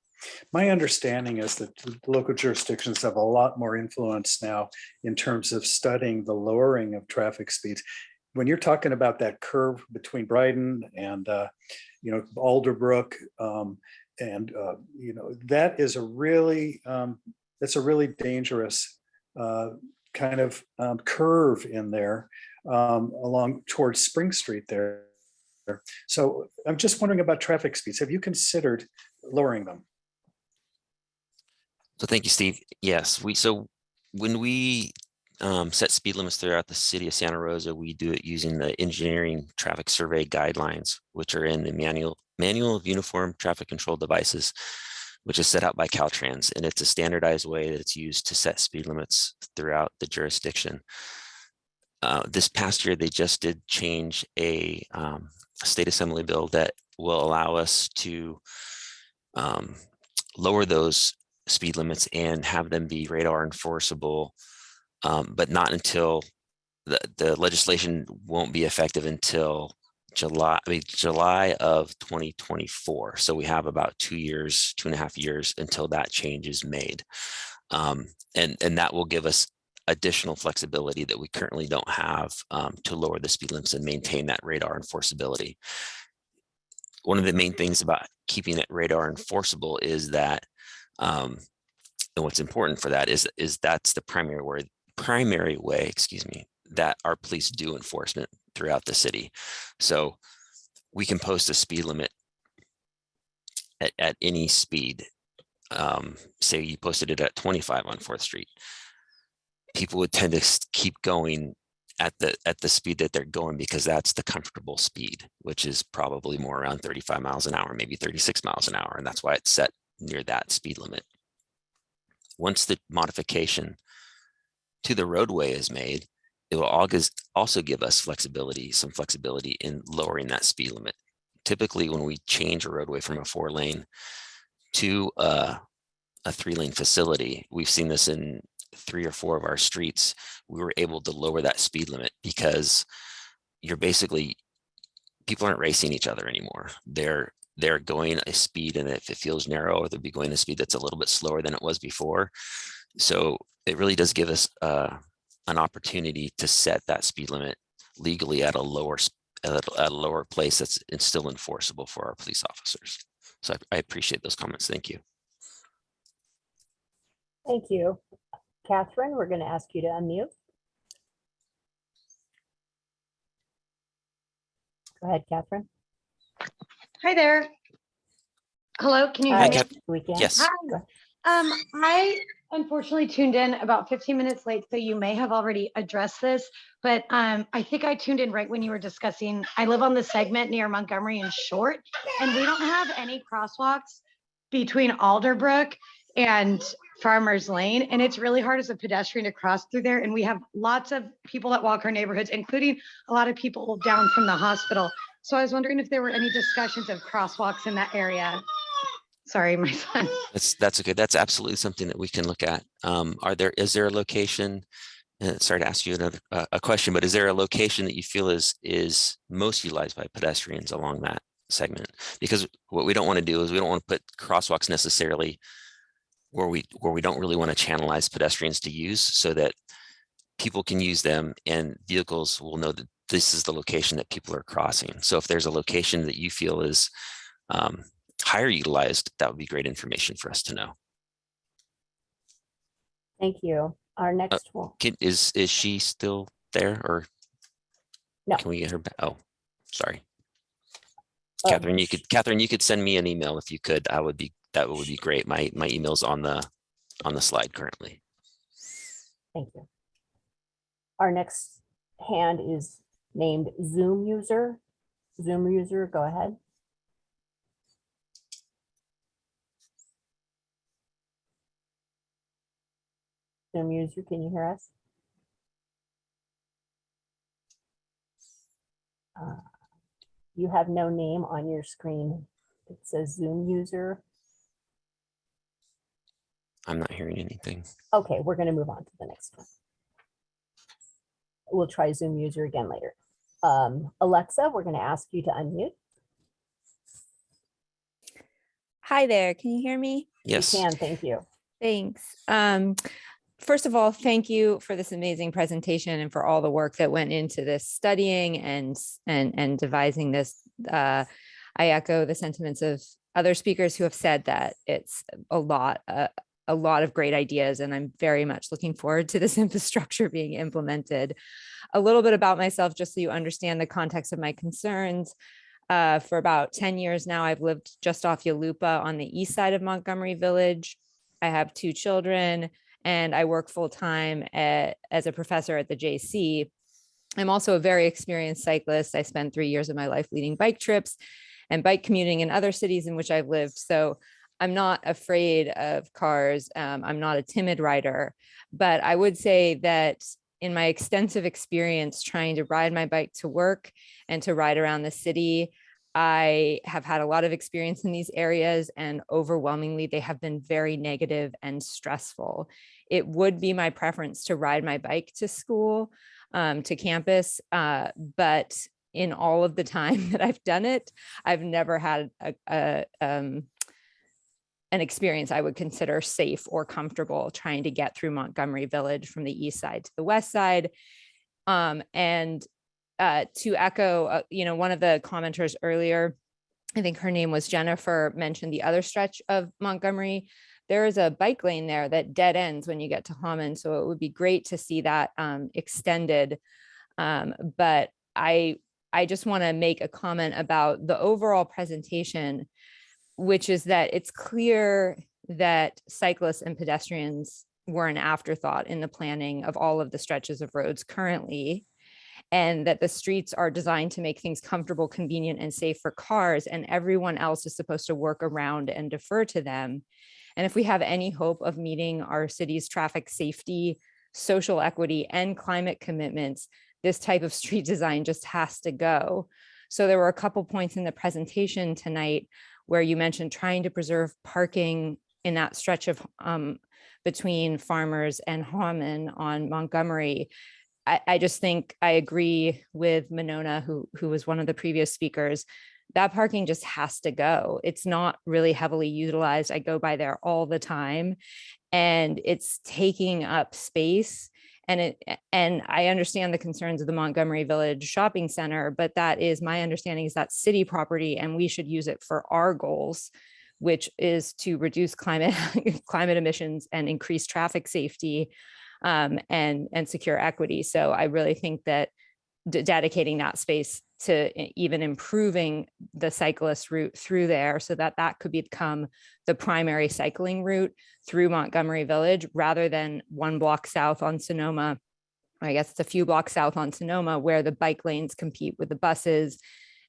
My understanding is that local jurisdictions have a lot more influence now in terms of studying the lowering of traffic speeds. When you're talking about that curve between Bryden and, uh, you know, Alderbrook, um, and, uh, you know, that is a really, um, that's a really dangerous uh, kind of um, curve in there um, along towards Spring Street there. So I'm just wondering about traffic speeds. Have you considered lowering them? So thank you, Steve. Yes, we, so when we um, set speed limits throughout the city of Santa Rosa, we do it using the engineering traffic survey guidelines, which are in the manual, manual of uniform traffic control devices, which is set out by Caltrans. And it's a standardized way that it's used to set speed limits throughout the jurisdiction. Uh, this past year, they just did change a um, state assembly bill that will allow us to um, lower those speed limits and have them be radar enforceable, um, but not until the, the legislation won't be effective until July, I mean, July of 2024. So we have about two years, two and a half years until that change is made. Um, and, and that will give us additional flexibility that we currently don't have um, to lower the speed limits and maintain that radar enforceability. One of the main things about keeping it radar enforceable is that um, and what's important for that is, is that's the primary way, primary way, excuse me, that our police do enforcement throughout the city. So we can post a speed limit at, at any speed. Um, say you posted it at 25 on 4th Street. People would tend to keep going at the at the speed that they're going because that's the comfortable speed, which is probably more around 35 miles an hour, maybe 36 miles an hour. And that's why it's set near that speed limit. Once the modification to the roadway is made, it will also give us flexibility, some flexibility in lowering that speed limit. Typically, when we change a roadway from a four lane to a, a three lane facility, we've seen this in three or four of our streets. We were able to lower that speed limit because you're basically, people aren't racing each other anymore. They're they're going a speed and if it feels narrow, they'll be going a speed that's a little bit slower than it was before. So it really does give us uh, an opportunity to set that speed limit legally at a lower at a, at a lower place that's still enforceable for our police officers. So I, I appreciate those comments. Thank you. Thank you. Catherine, we're going to ask you to unmute. Go ahead, Catherine. Hi there. Hello, can you Hi, hear me? We can. Yes. Go- Um, I unfortunately tuned in about 15 minutes late, so you may have already addressed this, but um, I think I tuned in right when you were discussing, I live on the segment near Montgomery and Short, and we don't have any crosswalks between Alderbrook and Farmers Lane, and it's really hard as a pedestrian to cross through there, and we have lots of people that walk our neighborhoods, including a lot of people down from the hospital. So I was wondering if there were any discussions of crosswalks in that area. Sorry, my son. That's that's okay. That's absolutely something that we can look at. Um, are there is there a location? Uh, sorry to ask you another uh, a question, but is there a location that you feel is is most utilized by pedestrians along that segment? Because what we don't want to do is we don't want to put crosswalks necessarily where we where we don't really want to channelize pedestrians to use, so that people can use them and vehicles will know that this is the location that people are crossing. So if there's a location that you feel is um, higher utilized, that would be great information for us to know. Thank you. Our uh, next one. Can, is, is she still there or? No. Can we get her back? Oh, sorry. Oh, Catherine, you could, Catherine, you could send me an email if you could. I would be, that would be great. My, my email's on the, on the slide currently. Thank you. Our next hand is named Zoom user. Zoom user, go ahead. Zoom user, can you hear us? Uh, You have no name on your screen. It says Zoom user. I'm not hearing anything. Okay, we're going to move on to the next one. We'll try Zoom user again later. Um, Alexa, we're going to ask you to unmute. Hi there, can you hear me? You Yes. can, thank you. Thanks. Um, first of all, thank you for this amazing presentation and for all the work that went into this studying and and and devising this. Uh, I echo the sentiments of other speakers who have said that it's a lot, uh, a lot of great ideas, and I'm very much looking forward to this infrastructure being implemented. A little bit about myself, just so you understand the context of my concerns. Uh, for about 10 years now, I've lived just off Yulupa on the east side of Montgomery Village. I have two children and I work full time as a professor at the JC. I'm also a very experienced cyclist. I spent three years of my life leading bike trips and bike commuting in other cities in which I've lived. So I'm not afraid of cars. Um, I'm not a timid rider, but I would say that in my extensive experience trying to ride my bike to work and to ride around the city, I have had a lot of experience in these areas and overwhelmingly they have been very negative and stressful. It would be my preference to ride my bike to school, um, to campus, uh, but in all of the time that I've done it, I've never had a, a um, an experience I would consider safe or comfortable trying to get through Montgomery Village from the east side to the west side. Um, and uh, to echo, uh, you know, one of the commenters earlier, I think her name was Jennifer, mentioned the other stretch of Montgomery. There is a bike lane there that dead ends when you get to Hahman, so it would be great to see that um, extended. Um, but I, I just want to make a comment about the overall presentation, which is that it's clear that cyclists and pedestrians were an afterthought in the planning of all of the stretches of roads currently and that the streets are designed to make things comfortable, convenient, and safe for cars, and everyone else is supposed to work around and defer to them. And if we have any hope of meeting our city's traffic safety, social equity, and climate commitments, this type of street design just has to go. So there were a couple points in the presentation tonight where you mentioned trying to preserve parking in that stretch of um, between farmers and Hahman on Montgomery. I, I just think I agree with Monona, who, who was one of the previous speakers. That parking just has to go. It's not really heavily utilized. I go by there all the time and it's taking up space. And it and I understand the concerns of the Montgomery Village Shopping Center, but that is my understanding is that city property and we should use it for our goals, which is to reduce climate climate emissions and increase traffic safety um, and, and secure equity. So I really think that dedicating that space to even improving the cyclist route through there so that that could become the primary cycling route through Montgomery Village rather than one block south on Sonoma. I guess it's a few blocks south on Sonoma where the bike lanes compete with the buses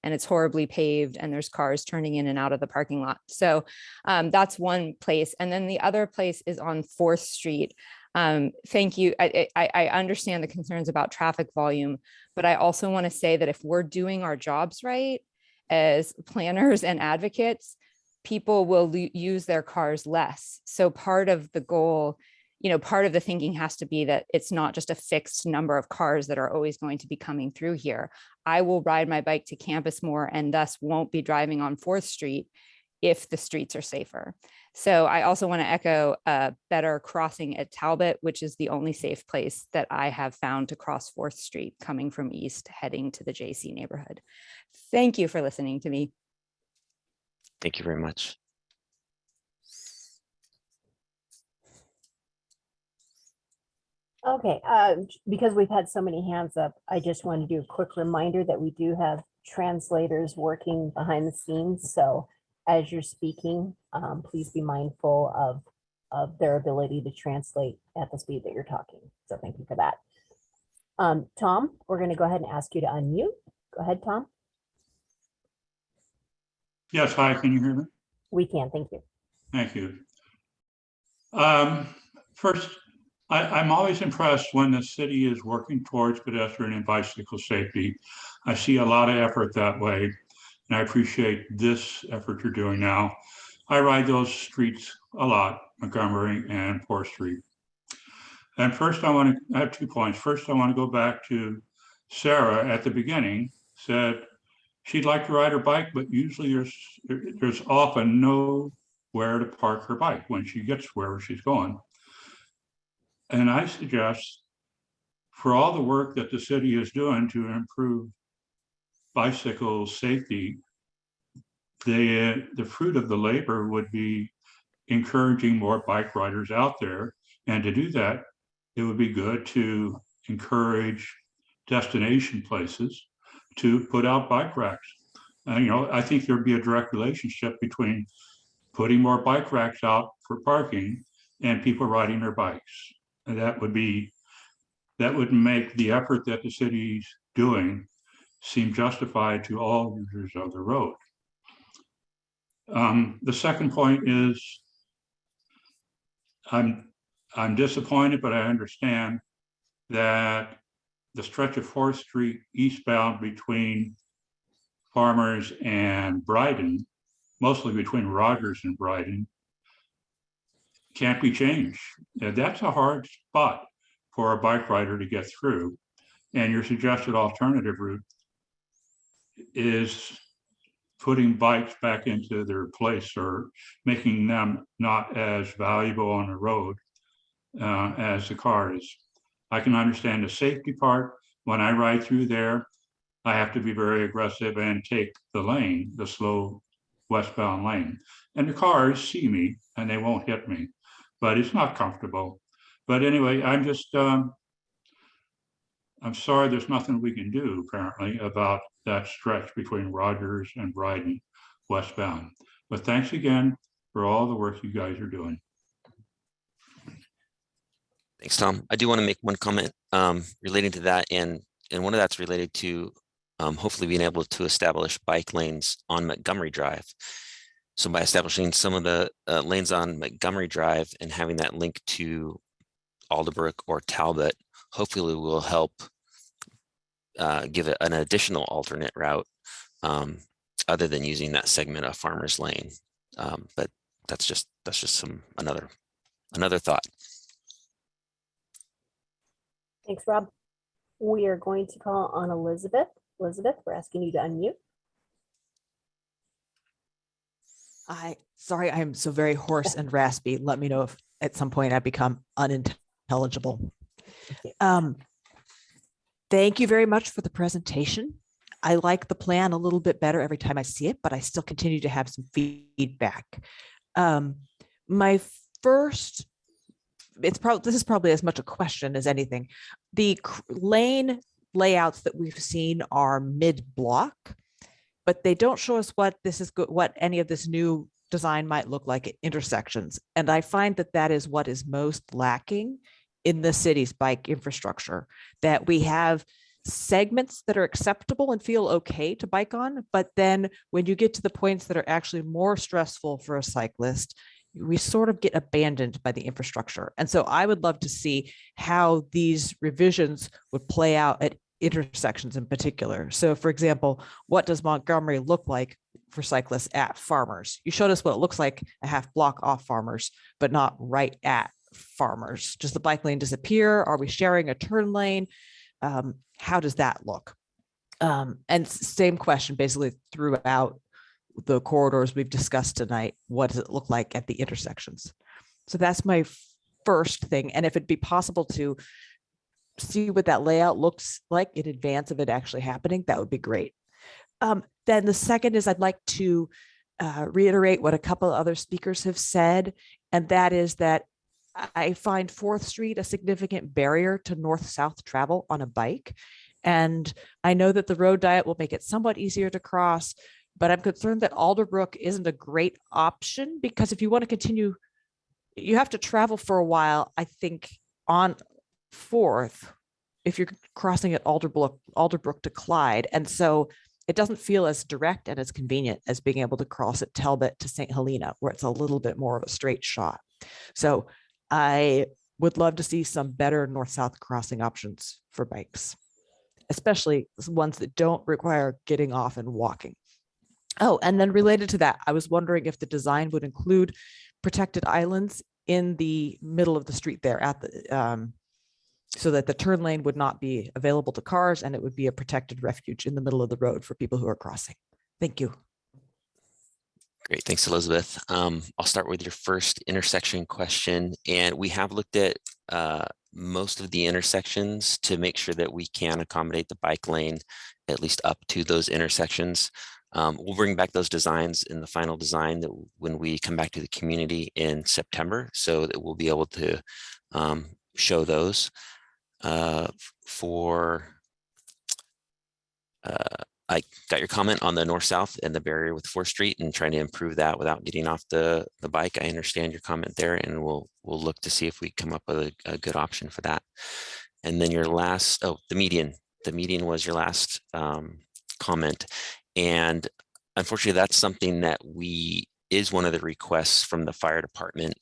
and it's horribly paved and there's cars turning in and out of the parking lot. So um, that's one place. And then the other place is on Fourth Street. Um, thank you. I, I, I understand the concerns about traffic volume, but I also want to say that if we're doing our jobs right as planners and advocates, people will use their cars less. So part of the goal, you know, part of the thinking has to be that it's not just a fixed number of cars that are always going to be coming through here. I will ride my bike to campus more and thus won't be driving on Fourth Street if the streets are safer. So I also want to echo a better crossing at Talbot, which is the only safe place that I have found to cross Fourth Street coming from east heading to the JC neighborhood. Thank you for listening to me. Thank you very much. Okay, uh, because we've had so many hands up, I just want to do a quick reminder that we do have translators working behind the scenes. So as you're speaking, um, please be mindful of, of their ability to translate at the speed that you're talking. So thank you for that. Um, Tom, we're going to go ahead and ask you to unmute. Go ahead, Tom. Yes, hi, can you hear me? We can, thank you. Thank you. Um, First, I, I'm always impressed when the city is working towards pedestrian and bicycle safety. I see a lot of effort that way, and I appreciate this effort you're doing now. I ride those streets a lot, Montgomery and Fourth Street. And first, I want to, I have two points. First, I want to go back to Sarah at the beginning, said she'd like to ride her bike, but usually there's, there's often nowhere to park her bike when she gets wherever she's going. And I suggest for all the work that the city is doing to improve bicycle safety, the, the fruit of the labor would be encouraging more bike riders out there. And to do that, it would be good to encourage destination places to put out bike racks. And, you know, I think there'd be a direct relationship between putting more bike racks out for parking and people riding their bikes. And that would be, that would make the effort that the city's doing seem justified to all users of the road. Um, the second point is I'm, I'm disappointed, but I understand that the stretch of Fourth Street eastbound between Farmers and Bryden, mostly between Rogers and Bryden, can't be changed. And that's a hard spot for a bike rider to get through. And your suggested alternative route is putting bikes back into their place or making them not as valuable on the road uh, as the cars. I can understand the safety part. When I ride through there, I have to be very aggressive and take the lane, the slow westbound lane. And the cars see me and they won't hit me, but it's not comfortable. But anyway, I'm just, um, I'm sorry, there's nothing we can do apparently about that stretch between Rogers and Bryden westbound. But thanks again for all the work you guys are doing. Thanks, Tom. I do want to make one comment um, relating to that, and and one of that's related to um, hopefully being able to establish bike lanes on Montgomery Drive. So by establishing some of the uh, lanes on Montgomery Drive and having that link to Alderbrook or Talbot, hopefully will help uh, give it an additional alternate route um, other than using that segment of Farmers Lane. Um, but that's just that's just some another another thought. Thanks, Rob. We are going to call on Elizabeth. Elizabeth, we're asking you to unmute. I, sorry, I'm so very hoarse and raspy. Let me know if at some point I become unintelligible. Um, thank you very much for the presentation. I like the plan a little bit better every time I see it, but I still continue to have some feedback. Um, my first, it's probably, this is probably as much a question as anything. The lane layouts that we've seen are mid-block, but they don't show us what this is, go- what any of this new design might look like at intersections. And I find that that is what is most lacking in the city's bike infrastructure, that we have segments that are acceptable and feel okay to bike on, but then when you get to the points that are actually more stressful for a cyclist, we sort of get abandoned by the infrastructure. And so I would love to see how these revisions would play out at intersections in particular. So for example, what does Montgomery look like for cyclists at farmers? You showed us what it looks like a half block off farmers, but not right at farmers. Does the bike lane disappear? Are we sharing a turn lane? Um, how does that look? Um, and same question basically throughout the corridors we've discussed tonight. What does it look like at the intersections? So that's my first thing. And if it'd be possible to see what that layout looks like in advance of it actually happening, that would be great. Um, then the second is I'd like to uh, reiterate what a couple other speakers have said, and that is that I- find Fourth Street a significant barrier to north-south travel on a bike. And I know that the road diet will make it somewhat easier to cross, but I'm concerned that Alderbrook isn't a great option because if you want to continue, you have to travel for a while, I think, on Fourth, if you're crossing at Alderbrook, Alderbrook to Clyde. And so it doesn't feel as direct and as convenient as being able to cross at Talbot to St. Helena, where it's a little bit more of a straight shot. So I would love to see some better north-south crossing options for bikes, especially ones that don't require getting off and walking. Oh, and then related to that, I was wondering if the design would include protected islands in the middle of the street there at the, um, so that the turn lane would not be available to cars and it would be a protected refuge in the middle of the road for people who are crossing. Thank you. Great, thanks, Elizabeth. Um, I'll start with your first intersection question, and we have looked at uh, most of the intersections to make sure that we can accommodate the bike lane at least up to those intersections. Um, we'll bring back those designs in the final design that when we come back to the community in September, so that we'll be able to um, show those uh, for uh, I got your comment on the north-south and the barrier with Fourth Street and trying to improve that without getting off the, the bike. I understand your comment there and we'll, we'll look to see if we come up with a, a good option for that. And then your last, oh, the median, the median was your last um, comment. And unfortunately, that's something that we, is one of the requests from the fire department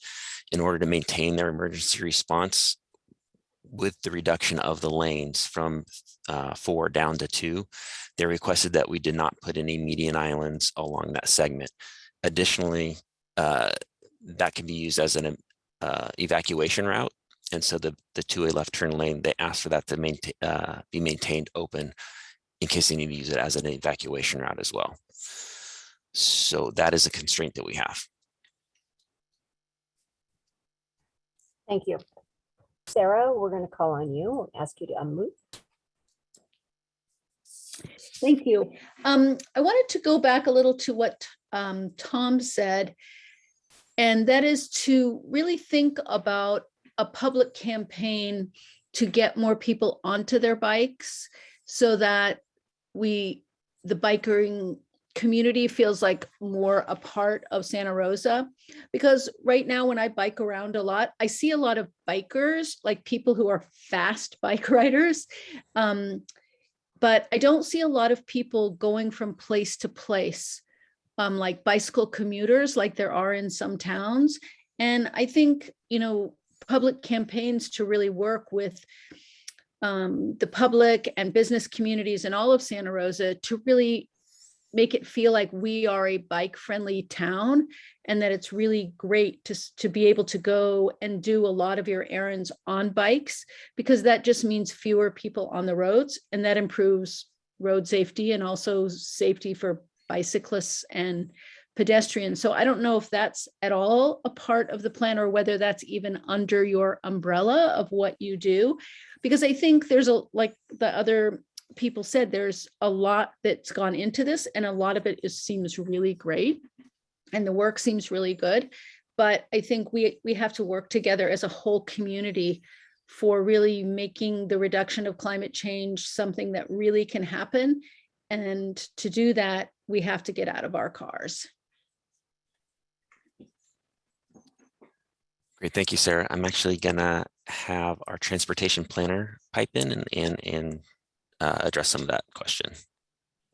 in order to maintain their emergency response with the reduction of the lanes from uh, four down to two, they requested that we did not put any median islands along that segment. Additionally, uh, that can be used as an uh, evacuation route. And so the, the two-way left turn lane, they asked for that to maintain, uh, be maintained open in case they need to use it as an evacuation route as well. So that is a constraint that we have. Thank you. Sarah, we're going to call on you, ask you to unmute. Thank you. Um, I wanted to go back a little to what um, Tom said. And that is to really think about a public campaign to get more people onto their bikes so that we, the bikering community feels like more a part of Santa Rosa. Because right now, when I bike around a lot, I see a lot of bikers, like people who are fast bike riders. Um, but I don't see a lot of people going from place to place, um, like bicycle commuters, like there are in some towns. And I think, you know, public campaigns to really work with um, the public and business communities in all of Santa Rosa to really make it feel like we are a bike friendly town and that it's really great to, to be able to go and do a lot of your errands on bikes because that just means fewer people on the roads and that improves road safety and also safety for bicyclists and pedestrians. So I don't know if that's at all a part of the plan or whether that's even under your umbrella of what you do. Because I think there's a, like the other people said, there's a lot that's gone into this and a lot of it is, seems really great. And the work seems really good. But I think we, we have to work together as a whole community for really making the reduction of climate change something that really can happen. And to do that, we have to get out of our cars. Great, thank you, Sarah. I'm actually gonna have our transportation planner pipe in and, and, and uh, address some of that question.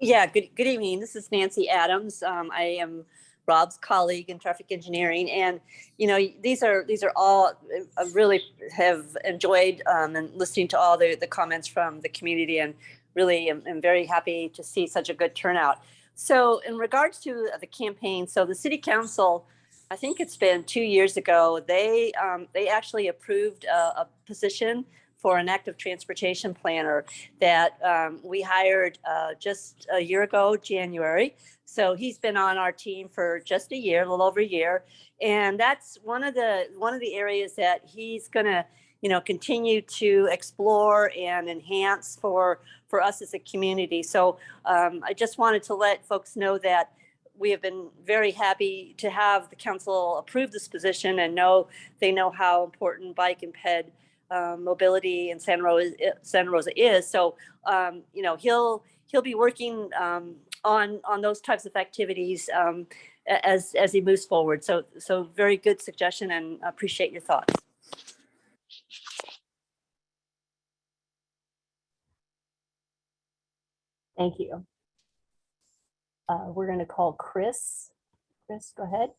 Yeah, good, good evening. This is Nancy Adams. Um, I am Rob's colleague in traffic engineering. And, you know, these are, these are all, I really have enjoyed um, and listening to all the, the comments from the community and really am, am very happy to see such a good turnout. So in regards to the campaign, so the city council, I think it's been two years ago, they, um, they actually approved a, a position for an active transportation planner that um, we hired uh, just a year ago, January. So he's been on our team for just a year, a little over a year, and that's one of the one of the areas that he's going to, you know, continue to explore and enhance for for us as a community. So um, I just wanted to let folks know that we have been very happy to have the council approve this position and know they know how important bike and ped um, mobility in Santa Rosa, Santa Rosa is. So, um, you know, he'll he'll be working um, on on those types of activities um, as as he moves forward. So, so very good suggestion, and appreciate your thoughts. Thank you. Uh, we're going to call Chris. Chris, go ahead.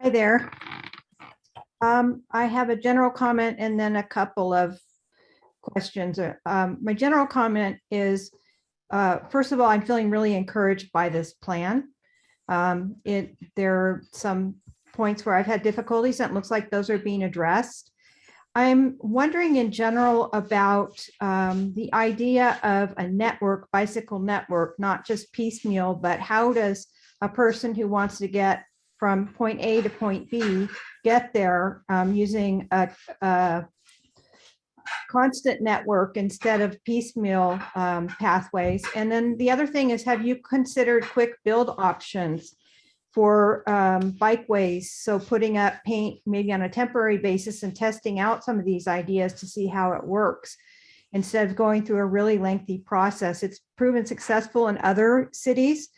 Hi there. Um, I have a general comment and then a couple of questions. Uh, Um, my general comment is, uh, first of all, I'm feeling really encouraged by this plan. Um, it, there are some points where I've had difficulties and it looks like those are being addressed. I'm wondering in general about um, the idea of a network, bicycle network, not just piecemeal, but how does a person who wants to get from point A to point B get there um, using a, a constant network instead of piecemeal um, pathways? And then the other thing is, have you considered quick build options for um, bikeways? So putting up paint maybe on a temporary basis and testing out some of these ideas to see how it works instead of going through a really lengthy process. It's proven successful in other cities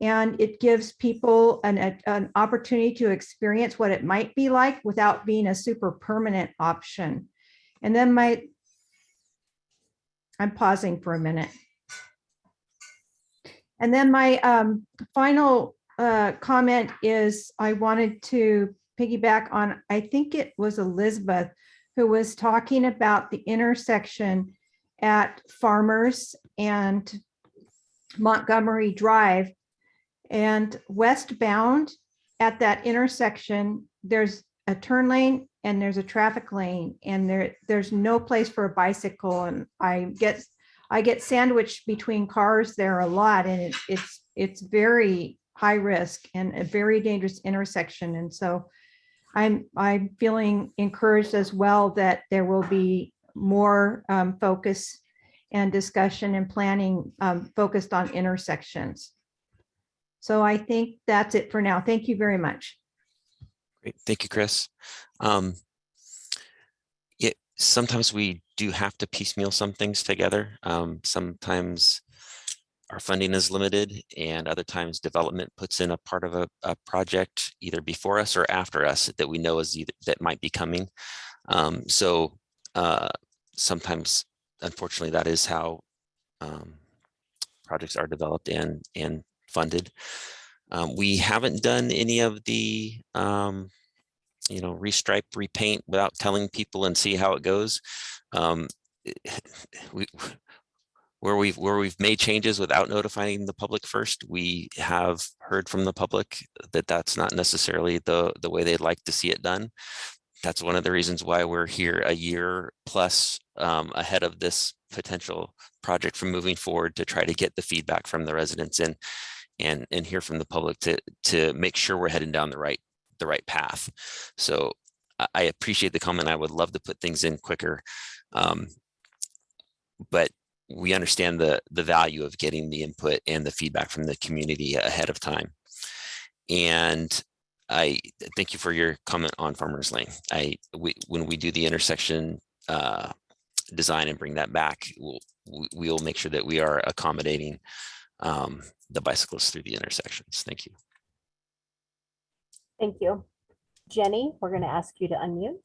and it gives people an, a- an opportunity to experience what it might be like without being a super permanent option. And then my, I'm pausing for a minute. And then my um, final uh, comment is I wanted to piggyback on, I think it was Elizabeth who was talking about the intersection at Farmers and Montgomery Drive. And westbound at that intersection, there's a turn lane and there's a traffic lane and there, there's no place for a bicycle. And I get, I get sandwiched between cars there a lot and it's, it's, it's very high risk and a very dangerous intersection. And so I'm, I'm feeling encouraged as well that there will be more um, focus and discussion and planning um, focused on intersections. So I think that's it for now. Thank you very much. Great, thank you, Chris. Um, yeah, sometimes we do have to piecemeal some things together. Um, sometimes our funding is limited and other times development puts in a part of a, a project either before us or after us that we know is either that might be coming. Um, so uh, sometimes, unfortunately, that is how um, projects are developed and and funded. Um, we haven't done any of the um, you know restripe, repaint without telling people and see how it goes. Um, we where we've where we've made changes without notifying the public first we have heard from the public that that's not necessarily the the way they'd like to see it done that's one of the reasons why we're here a year plus um, ahead of this potential project from moving forward to try to get the feedback from the residents and and and hear from the public to to make sure we're heading down the right the right path so I- appreciate the comment. I would love to put things in quicker. Um, but we understand the the value of getting the input and the feedback from the community ahead of time. And I thank you for your comment on Farmers Lane. I we when we do the intersection uh, design and bring that back, we'll we- we'll make sure that we are accommodating um, the bicyclists through the intersections. Thank you. Thank you. Jenny, we're going to ask you to unmute.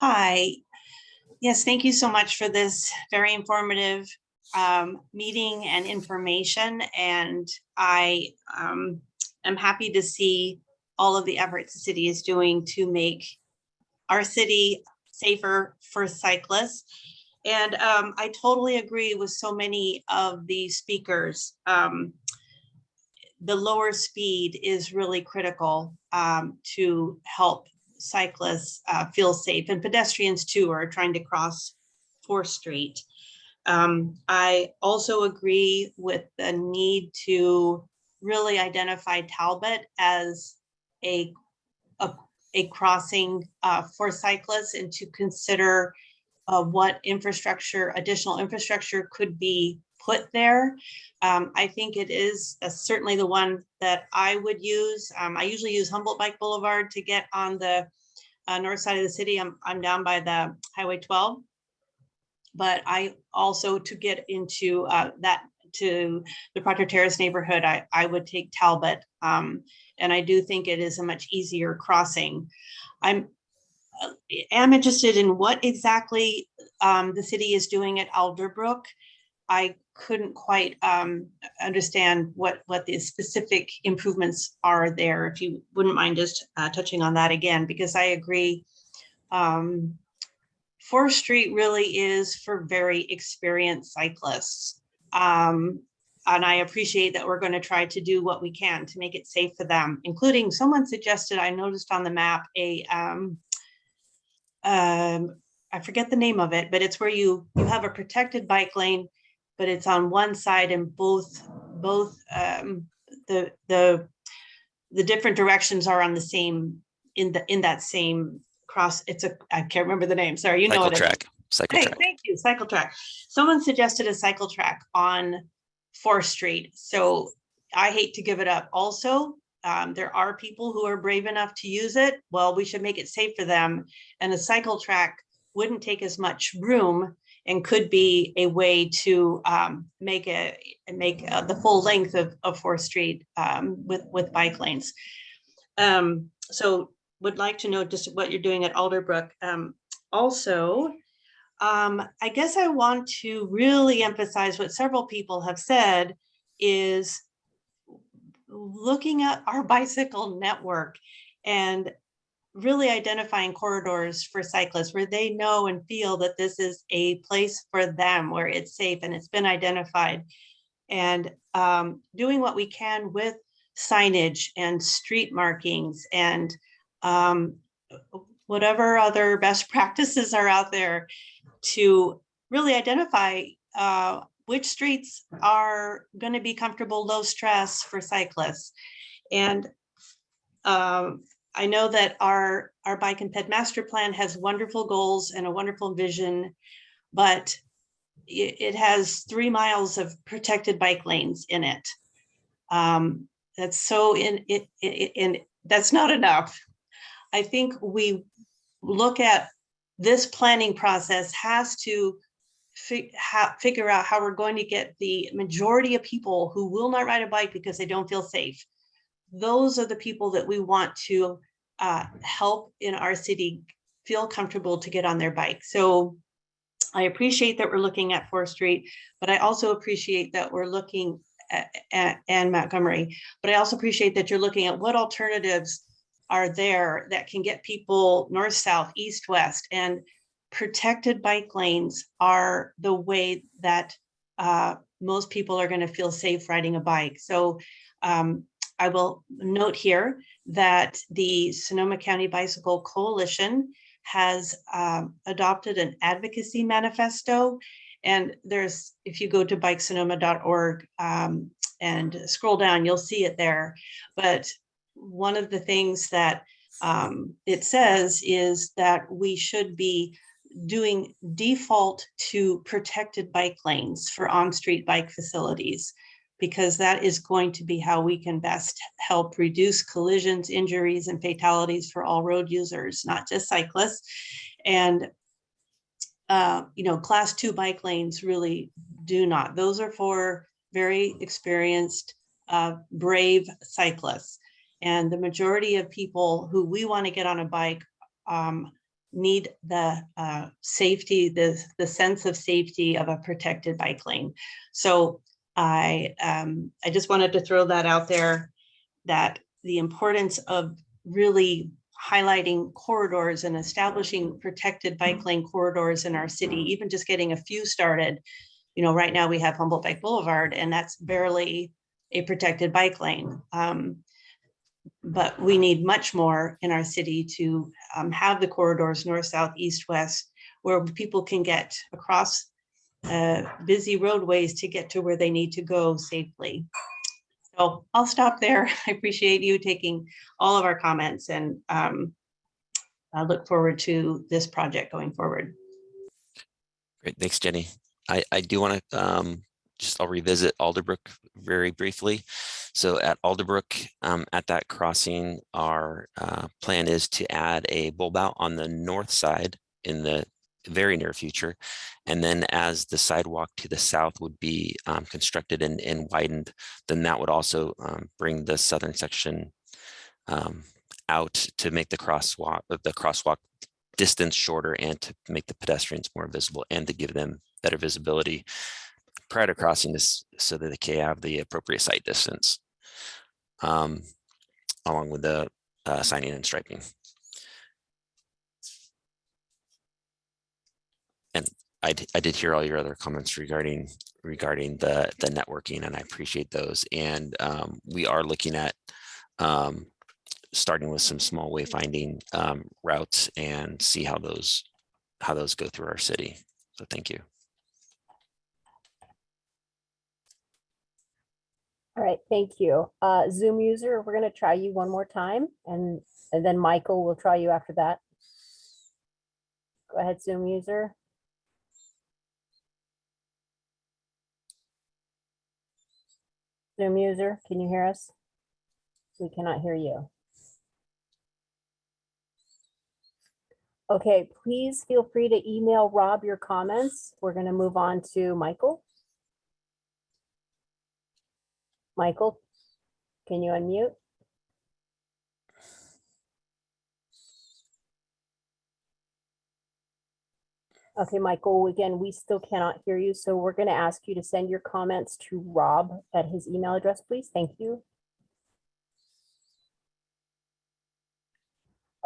Hi. Yes, thank you so much for this very informative um, meeting and information. And I um, am happy to see all of the efforts the city is doing to make our city safer for cyclists. And um, I totally agree with so many of the speakers. Um, the lower speed is really critical um, to help cyclists uh, feel safe and pedestrians too are trying to cross 4th Street. Um, I also agree with the need to really identify Talbot as a, a, a crossing uh, for cyclists and to consider uh, what infrastructure, additional infrastructure could be put there. Um, I think it is uh, certainly the one that I would use. Um, I usually use Humboldt Bike Boulevard to get on the uh, north side of the city. I'm, I'm down by the Highway 12. But I also, to get into uh, that, to the Proctor Terrace neighborhood, I, I would take Talbot. Um, and I do think it is a much easier crossing. I'm am interested in what exactly um, the city is doing at Alderbrook. I couldn't quite um, understand what, what the specific improvements are there. If you wouldn't mind just uh, touching on that again, because I agree. um, Fourth Street really is for very experienced cyclists. Um, and I appreciate that we're going to try to do what we can to make it safe for them, including someone suggested, I noticed on the map, a um, um, I forget the name of it, but it's where you, you have a protected bike lane, but it's on one side and both, both, um, the, the, the different directions are on the same, in the, in that same cross, it's a, I can't remember the name, sorry, you know Cycle what it is. track, cycle Hey, track. thank you, cycle track. Someone suggested a cycle track on Fourth Street, so I hate to give it up also. Um, there are people who are brave enough to use it. Well, we should make it safe for them. And a cycle track wouldn't take as much room and could be a way to um, make a, make uh, the full length of, of Fourth Street um, with, with bike lanes. Um, so would like to know just what you're doing at Alderbrook. Um, also, um, I guess I want to really emphasize what several people have said is looking at our bicycle network and really identifying corridors for cyclists where they know and feel that this is a place for them where it's safe and it's been identified. And um, doing what we can with signage and street markings and um, whatever other best practices are out there to really identify uh, which streets are going to be comfortable, low stress for cyclists. And um, I know that our, our bike and ped master plan has wonderful goals and a wonderful vision, but it, has three miles of protected bike lanes in it. Um, that's so in it, and that's not enough. I think we look at this planning process has to fi- ha- figure out how we're going to get the majority of people who will not ride a bike because they don't feel safe. Those are the people that we want to uh, help in our city feel comfortable to get on their bike. So I appreciate that we're looking at Fourth Street, but I also appreciate that we're looking at, at and Montgomery. But I also appreciate that you're looking at what alternatives are there that can get people north, south, east, west, and protected bike lanes are the way that uh, most people are going to feel safe riding a bike. So um, I will note here that the Sonoma County Bicycle Coalition has um, adopted an advocacy manifesto. And there's, if you go to bikesonoma.org um, and scroll down, you'll see it there. But one of the things that um, it says is that we should be doing default to protected bike lanes for on-street bike facilities because that is going to be how we can best help reduce collisions, injuries, and fatalities for all road users, not just cyclists. And, uh, you know, class two bike lanes really do not. Those are for very experienced, uh, brave cyclists. And the majority of people who we want to get on a bike um, need the uh, safety, the, the sense of safety of a protected bike lane. So I, um, I just wanted to throw that out there, that the importance of really highlighting corridors and establishing protected bike lane corridors in our city, even just getting a few started. You know, right now we have Humboldt Bike Boulevard and that's barely a protected bike lane. Um, but we need much more in our city to um, have the corridors north, south, east, west, where people can get across uh, busy roadways to get to where they need to go safely. So I'll stop there. I appreciate you taking all of our comments and um, I look forward to this project going forward. Great, thanks, Jenny. I, I do want to um, just, I'll revisit Alderbrook very briefly. So at Alderbrook, um, at that crossing, our uh, plan is to add a bulb out on the north side in the very near future. And then as the sidewalk to the south would be um, constructed and, and widened, then that would also um, bring the southern section um, out to make the crosswalk, the crosswalk distance shorter and to make the pedestrians more visible and to give them better visibility prior to crossing this so that they can have the appropriate sight distance. Um, along with the uh, signing and striping. And I, I did hear all your other comments regarding regarding the the networking, and I appreciate those. And um, we are looking at um, starting with some small wayfinding um, routes and see how those how those go through our city. So thank you. All right, thank you. Uh, Zoom user, we're gonna try you one more time and, and then Michael will try you after that. Go ahead, Zoom user. Zoom user, can you hear us? We cannot hear you. Okay, please feel free to email Rob your comments. We're gonna move on to Michael. Michael, can you unmute? Okay, Michael, again, we still cannot hear you, so we're going to ask you to send your comments to Rob at his email address, please. Thank you.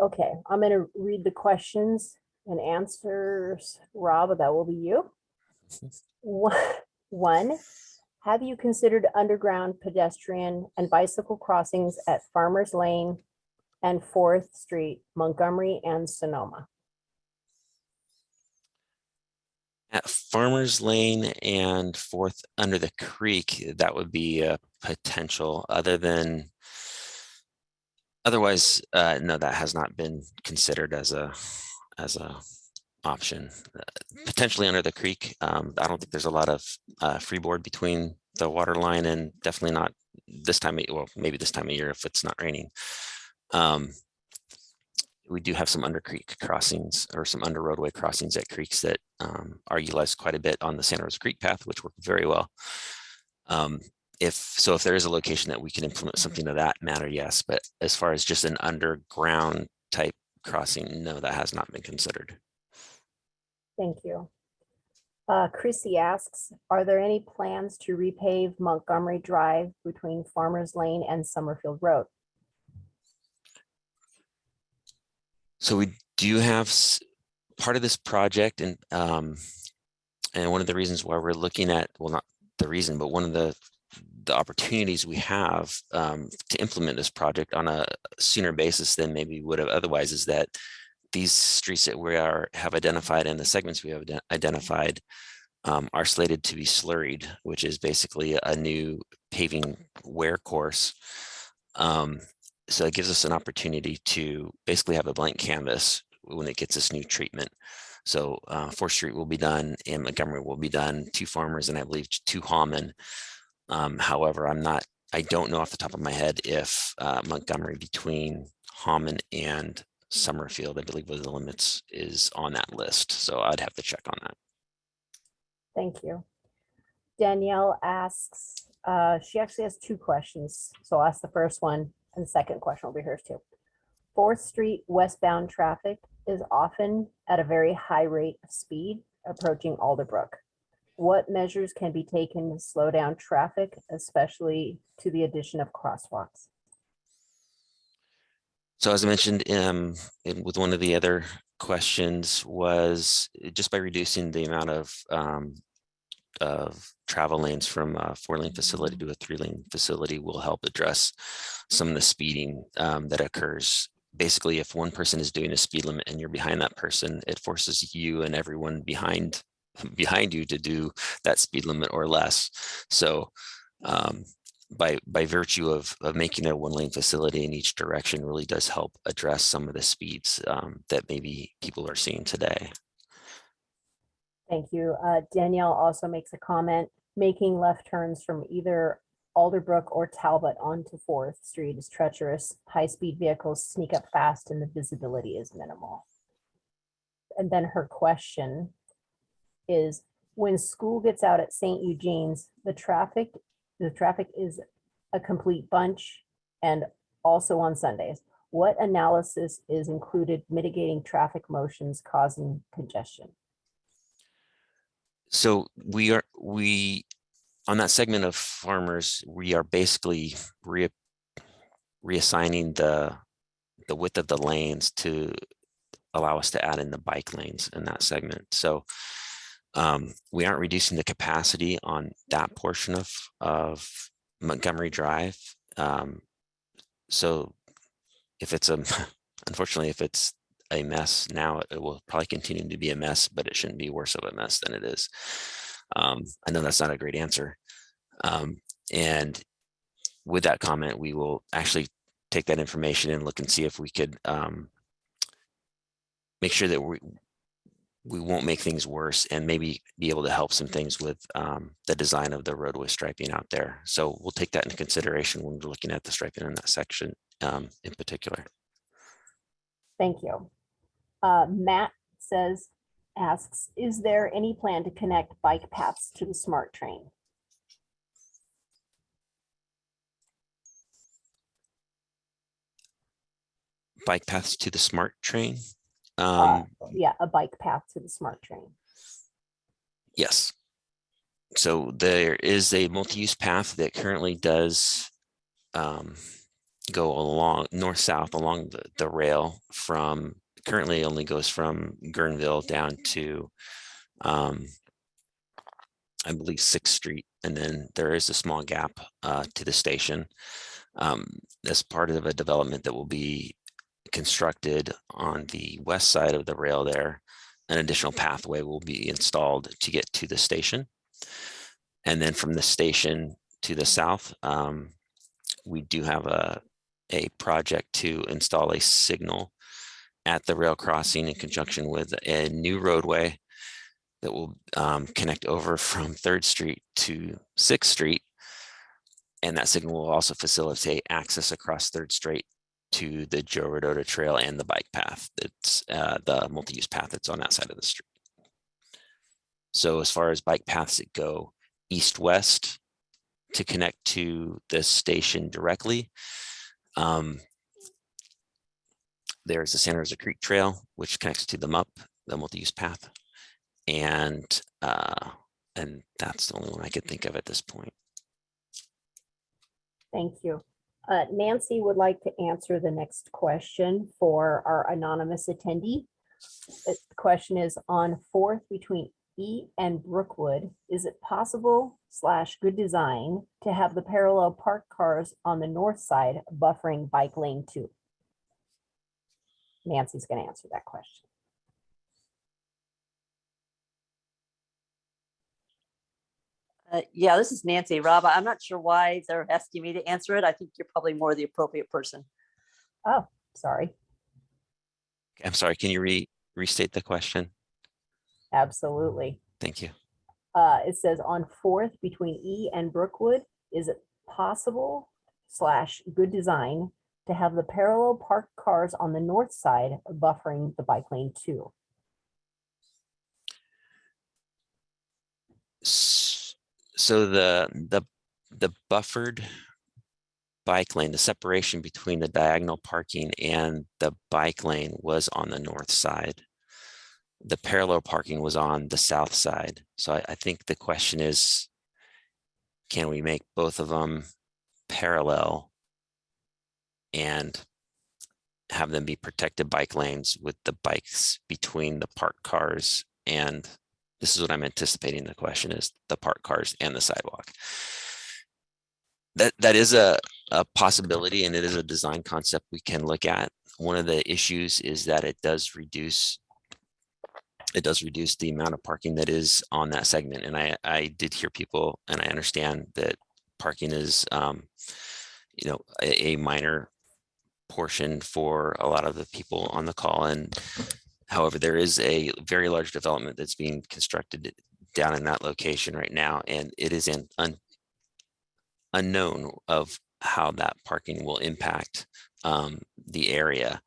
Okay, I'm going to read the questions and answers. Rob, that will be you. One- One, have you considered underground pedestrian and bicycle crossings at Farmers Lane and Fourth Street, Montgomery and Sonoma? At Farmers Lane and Fourth under the creek, that would be a potential other than. Otherwise, uh, no, that has not been considered as a, as a option. Uh, Potentially under the creek. Um, I don't think there's a lot of, uh, freeboard between the water line and definitely not this time, of well, maybe this time of year if it's not raining. Um, we do have some under creek crossings or some under roadway crossings at creeks that um, are utilized quite a bit on the Santa Rosa Creek path, which work very well. Um, if so, if there is a location that we can implement something of that matter, yes. But as far as just an underground type crossing, no, that has not been considered. Thank you. Uh, Chrissy asks, are there any plans to repave Montgomery Drive between Farmers Lane and Summerfield Road? So we do have part of this project and um, and one of the reasons why we're looking at, well, not the reason, but one of the the opportunities we have um, to implement this project on a sooner basis than maybe would have otherwise is that these streets that we are have identified and the segments we have identified um, are slated to be slurried, which is basically a new paving wear course. Um, so it gives us an opportunity to basically have a blank canvas when it gets this new treatment. So uh, Fourth Street will be done and Montgomery will be done, two farmers and I believe two Hahman. Um, however, I'm not, I don't know off the top of my head if uh, Montgomery between Hahman and Summerfield, I believe was the limits is on that list. So I'd have to check on that. Thank you. Danielle asks, uh, she actually has two questions. So I'll ask the first one and the second question will be hers too. Fourth Street westbound traffic is often at a very high rate of speed approaching Alderbrook. What measures can be taken to slow down traffic, especially to the addition of crosswalks? So as I mentioned um, with one of the other questions was uh, just by reducing the amount of um, of travel lanes from a four lane facility to a three lane facility will help address some of the speeding um, that occurs. Basically, if one person is doing a speed limit and you're behind that person, it forces you and everyone behind behind you to do that speed limit or less. So um, by by virtue of of making a one lane facility in each direction really does help address some of the speeds um, that maybe people are seeing today. Thank you. Uh, Danielle also makes a comment, making left turns from either Alderbrook or Talbot onto Fourth Street is treacherous. High-speed vehicles sneak up fast and the visibility is minimal. And then her question is, when school gets out at St. Eugene's, the traffic, the traffic is a complete bunch and also on Sundays. What analysis is included mitigating traffic motions causing congestion? So we are we on that segment of farmers, we are basically re reassigning the the width of the lanes to allow us to add in the bike lanes in that segment. So um, we aren't reducing the capacity on that portion of, of Montgomery Drive. Um, so if it's a, unfortunately, if it's a mess now, it will probably continue to be a mess, but it shouldn't be worse of a mess than it is. Um, I know that's not a great answer. Um, and with that comment, we will actually take that information and look and see if we could um, make sure that we we won't make things worse and maybe be able to help some things with um, the design of the roadway striping out there. So we'll take that into consideration when we're looking at the striping in that section um, in particular. Thank you. Uh, Matt says, asks, is there any plan to connect bike paths to the SMART train? Bike paths to the SMART train. Uh, Um, Yeah, a bike path to the SMART train. Yes. So there is a multi-use path that currently does um, go along north-south along the, the rail from currently only goes from Guerneville down to um, I believe Sixth Street, and then there is a small gap uh, to the station. Um, as part of a development that will be constructed on the west side of the rail there, an additional pathway will be installed to get to the station. And then from the station to the south, um, we do have a, a project to install a signal at the rail crossing in conjunction with a new roadway that will um, connect over from Third Street to Sixth Street. And that signal will also facilitate access across Third Street to the Joe Rodota Trail and the bike path. That's uh, the multi-use path that's on that side of the street. So as far as bike paths that go east-west to connect to the station directly, um, there's the Santa Rosa Creek Trail, which connects to the MUP, the multi-use path. And uh, and that's the only one I could think of at this point. Thank you. Uh, Nancy would like to answer the next question for our anonymous attendee. The question is on fourth between E and Brookwood, is it possible slash good design to have the parallel park cars on the north side buffering bike lane two? Nancy's going to answer that question. Uh, yeah, this is Nancy. Rob, I'm not sure why they're asking me to answer it. I think you're probably more the appropriate person. Oh, sorry. I'm sorry, can you re restate the question? Absolutely. Thank you. Uh, it says on fourth between E and Brookwood, is it possible slash good design to have the parallel parked cars on the north side buffering the bike lane too? S- So the, the, the buffered bike lane, the separation between the diagonal parking and the bike lane was on the north side. The parallel parking was on the south side. So I, I think the question is, can we make both of them parallel and have them be protected bike lanes with the bikes between the parked cars and this is what I'm anticipating the question is the parked cars and the sidewalk. That that is a, a possibility and it is a design concept we can look at. One of the issues is that it does reduce it does reduce the amount of parking that is on that segment. And I, I did hear people and I understand that parking is, um, you know, a, a minor portion for a lot of the people on the call. And however, there is a very large development that's being constructed down in that location right now. And it is an un, unknown of how that parking will impact um, the area.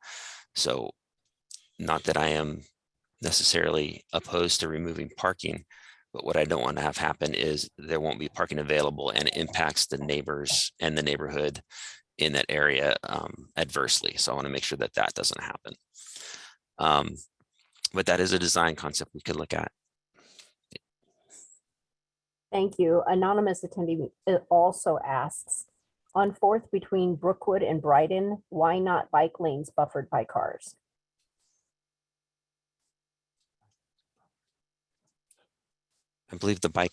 So not that I am necessarily opposed to removing parking, but what I don't want to have happen is there won't be parking available and it impacts the neighbors and the neighborhood in that area um, adversely. So I want to make sure that that doesn't happen. Um, but that is a design concept we could look at. Thank you. Anonymous attendee also asks, on Fourth between Brookwood and Bryden, why not bike lanes buffered by cars? I believe the bike.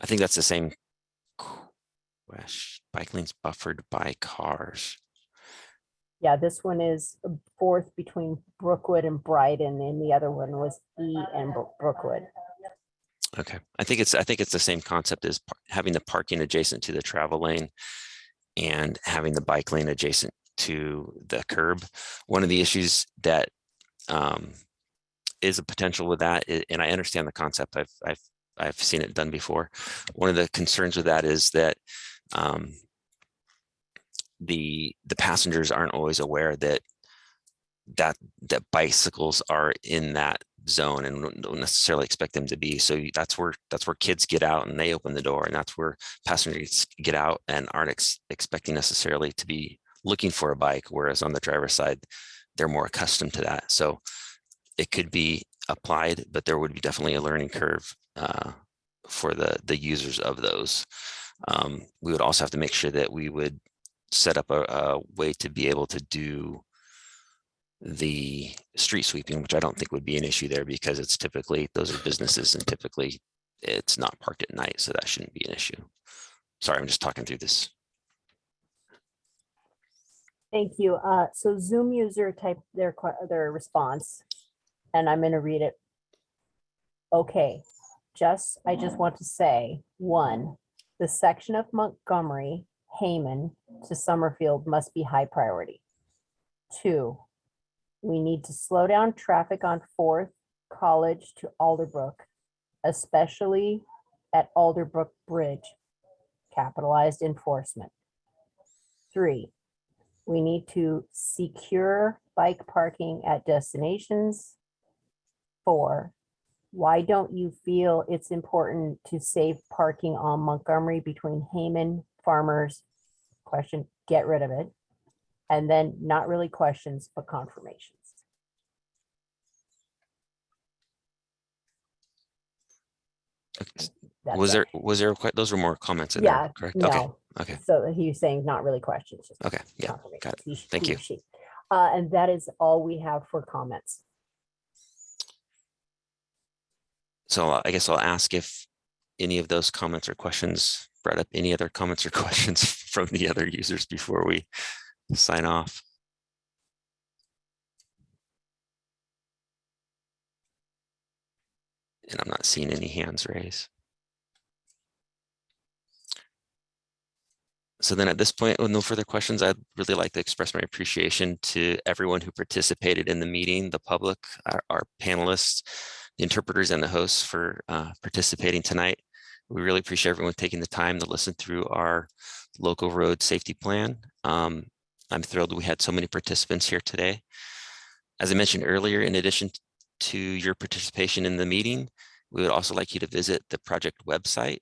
I think that's the same. question. Bike lanes buffered by cars. Yeah, this one is uh, Fourth between Brookwood and Bryden, and the other one was E and Bro- Brookwood. Okay, I think it's, I think it's the same concept as having the parking adjacent to the travel lane and having the bike lane adjacent to the curb. One of the issues that um, is a potential with that, and I understand the concept, I've, I've, I've seen it done before. One of the concerns with that is that um, the, the passengers aren't always aware that that, that bicycles are in that zone and don't- necessarily expect them to be. So that's where, that's where kids get out and they open the door and that's where passengers get out and aren't ex- expecting necessarily to be looking for a bike, whereas on the driver's side, they're more accustomed to that. So it could be applied, but there would be definitely a learning curve uh, for the, the users of those. Um, We would also have to make sure that we would set up a, a way to be able to do the street sweeping, which I don't think would be an issue there because it's typically, those are businesses and typically it's not parked at night, so that shouldn't be an issue. Sorry, I'm just talking through this. Thank you. Uh, so Zoom user typed their, their response, and I'm gonna read it. Okay, just, I just want to say, one, the section of Montgomery, Hahman to Summerfield must be high priority. Two, we need to slow down traffic on Fourth College to Alderbrook, especially at Alderbrook Bridge, capitalized enforcement. Three, we need to secure bike parking at destinations. Four, why don't you feel it's important to save parking on Montgomery between Hahman, Farmers? Question, get rid of it. And then not really questions, but confirmations. That's Was it. there, was there, quite, those were more comments in there, Yeah, correct? Okay, no. okay, So he's saying not really questions. just okay, yeah, confirmations. got it. He Thank he you. she. Uh, and that is all we have for comments. So uh, I guess I'll ask if any of those comments or questions brought up any other comments or questions from the other users before we sign off. And I'm not seeing any hands raised. So then at this point, with no further questions, I'd really like to express my appreciation to everyone who participated in the meeting, the public, our, our panelists, the interpreters and the hosts for uh, participating tonight. We really appreciate everyone taking the time to listen through our local road safety plan. Um, I'm thrilled we had so many participants here today. As I mentioned earlier, in addition to your participation in the meeting, we would also like you to visit the project website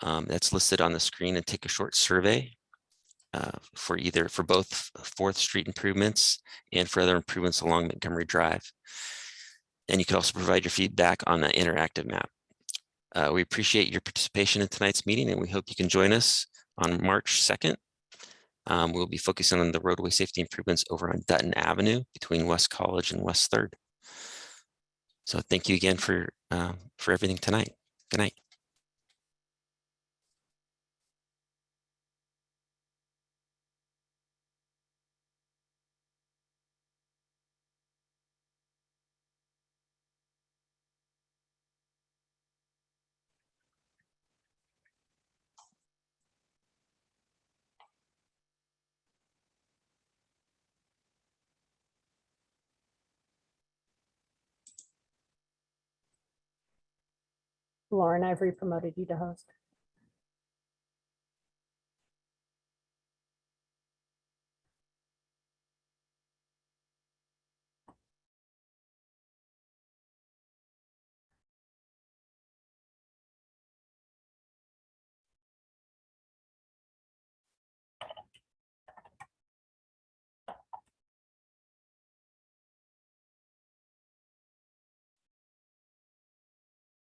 um, that's listed on the screen and take a short survey uh, for either for both Fourth Street improvements and for other improvements along Montgomery Drive. And you could also provide your feedback on the interactive map. Uh, we appreciate your participation in tonight's meeting and we hope you can join us on March 2nd. Um, we'll be focusing on the roadway safety improvements over on Dutton Avenue between West College and West Third. So thank you again for uh, for everything tonight. Good night. Lauren, I've re-promoted you to host.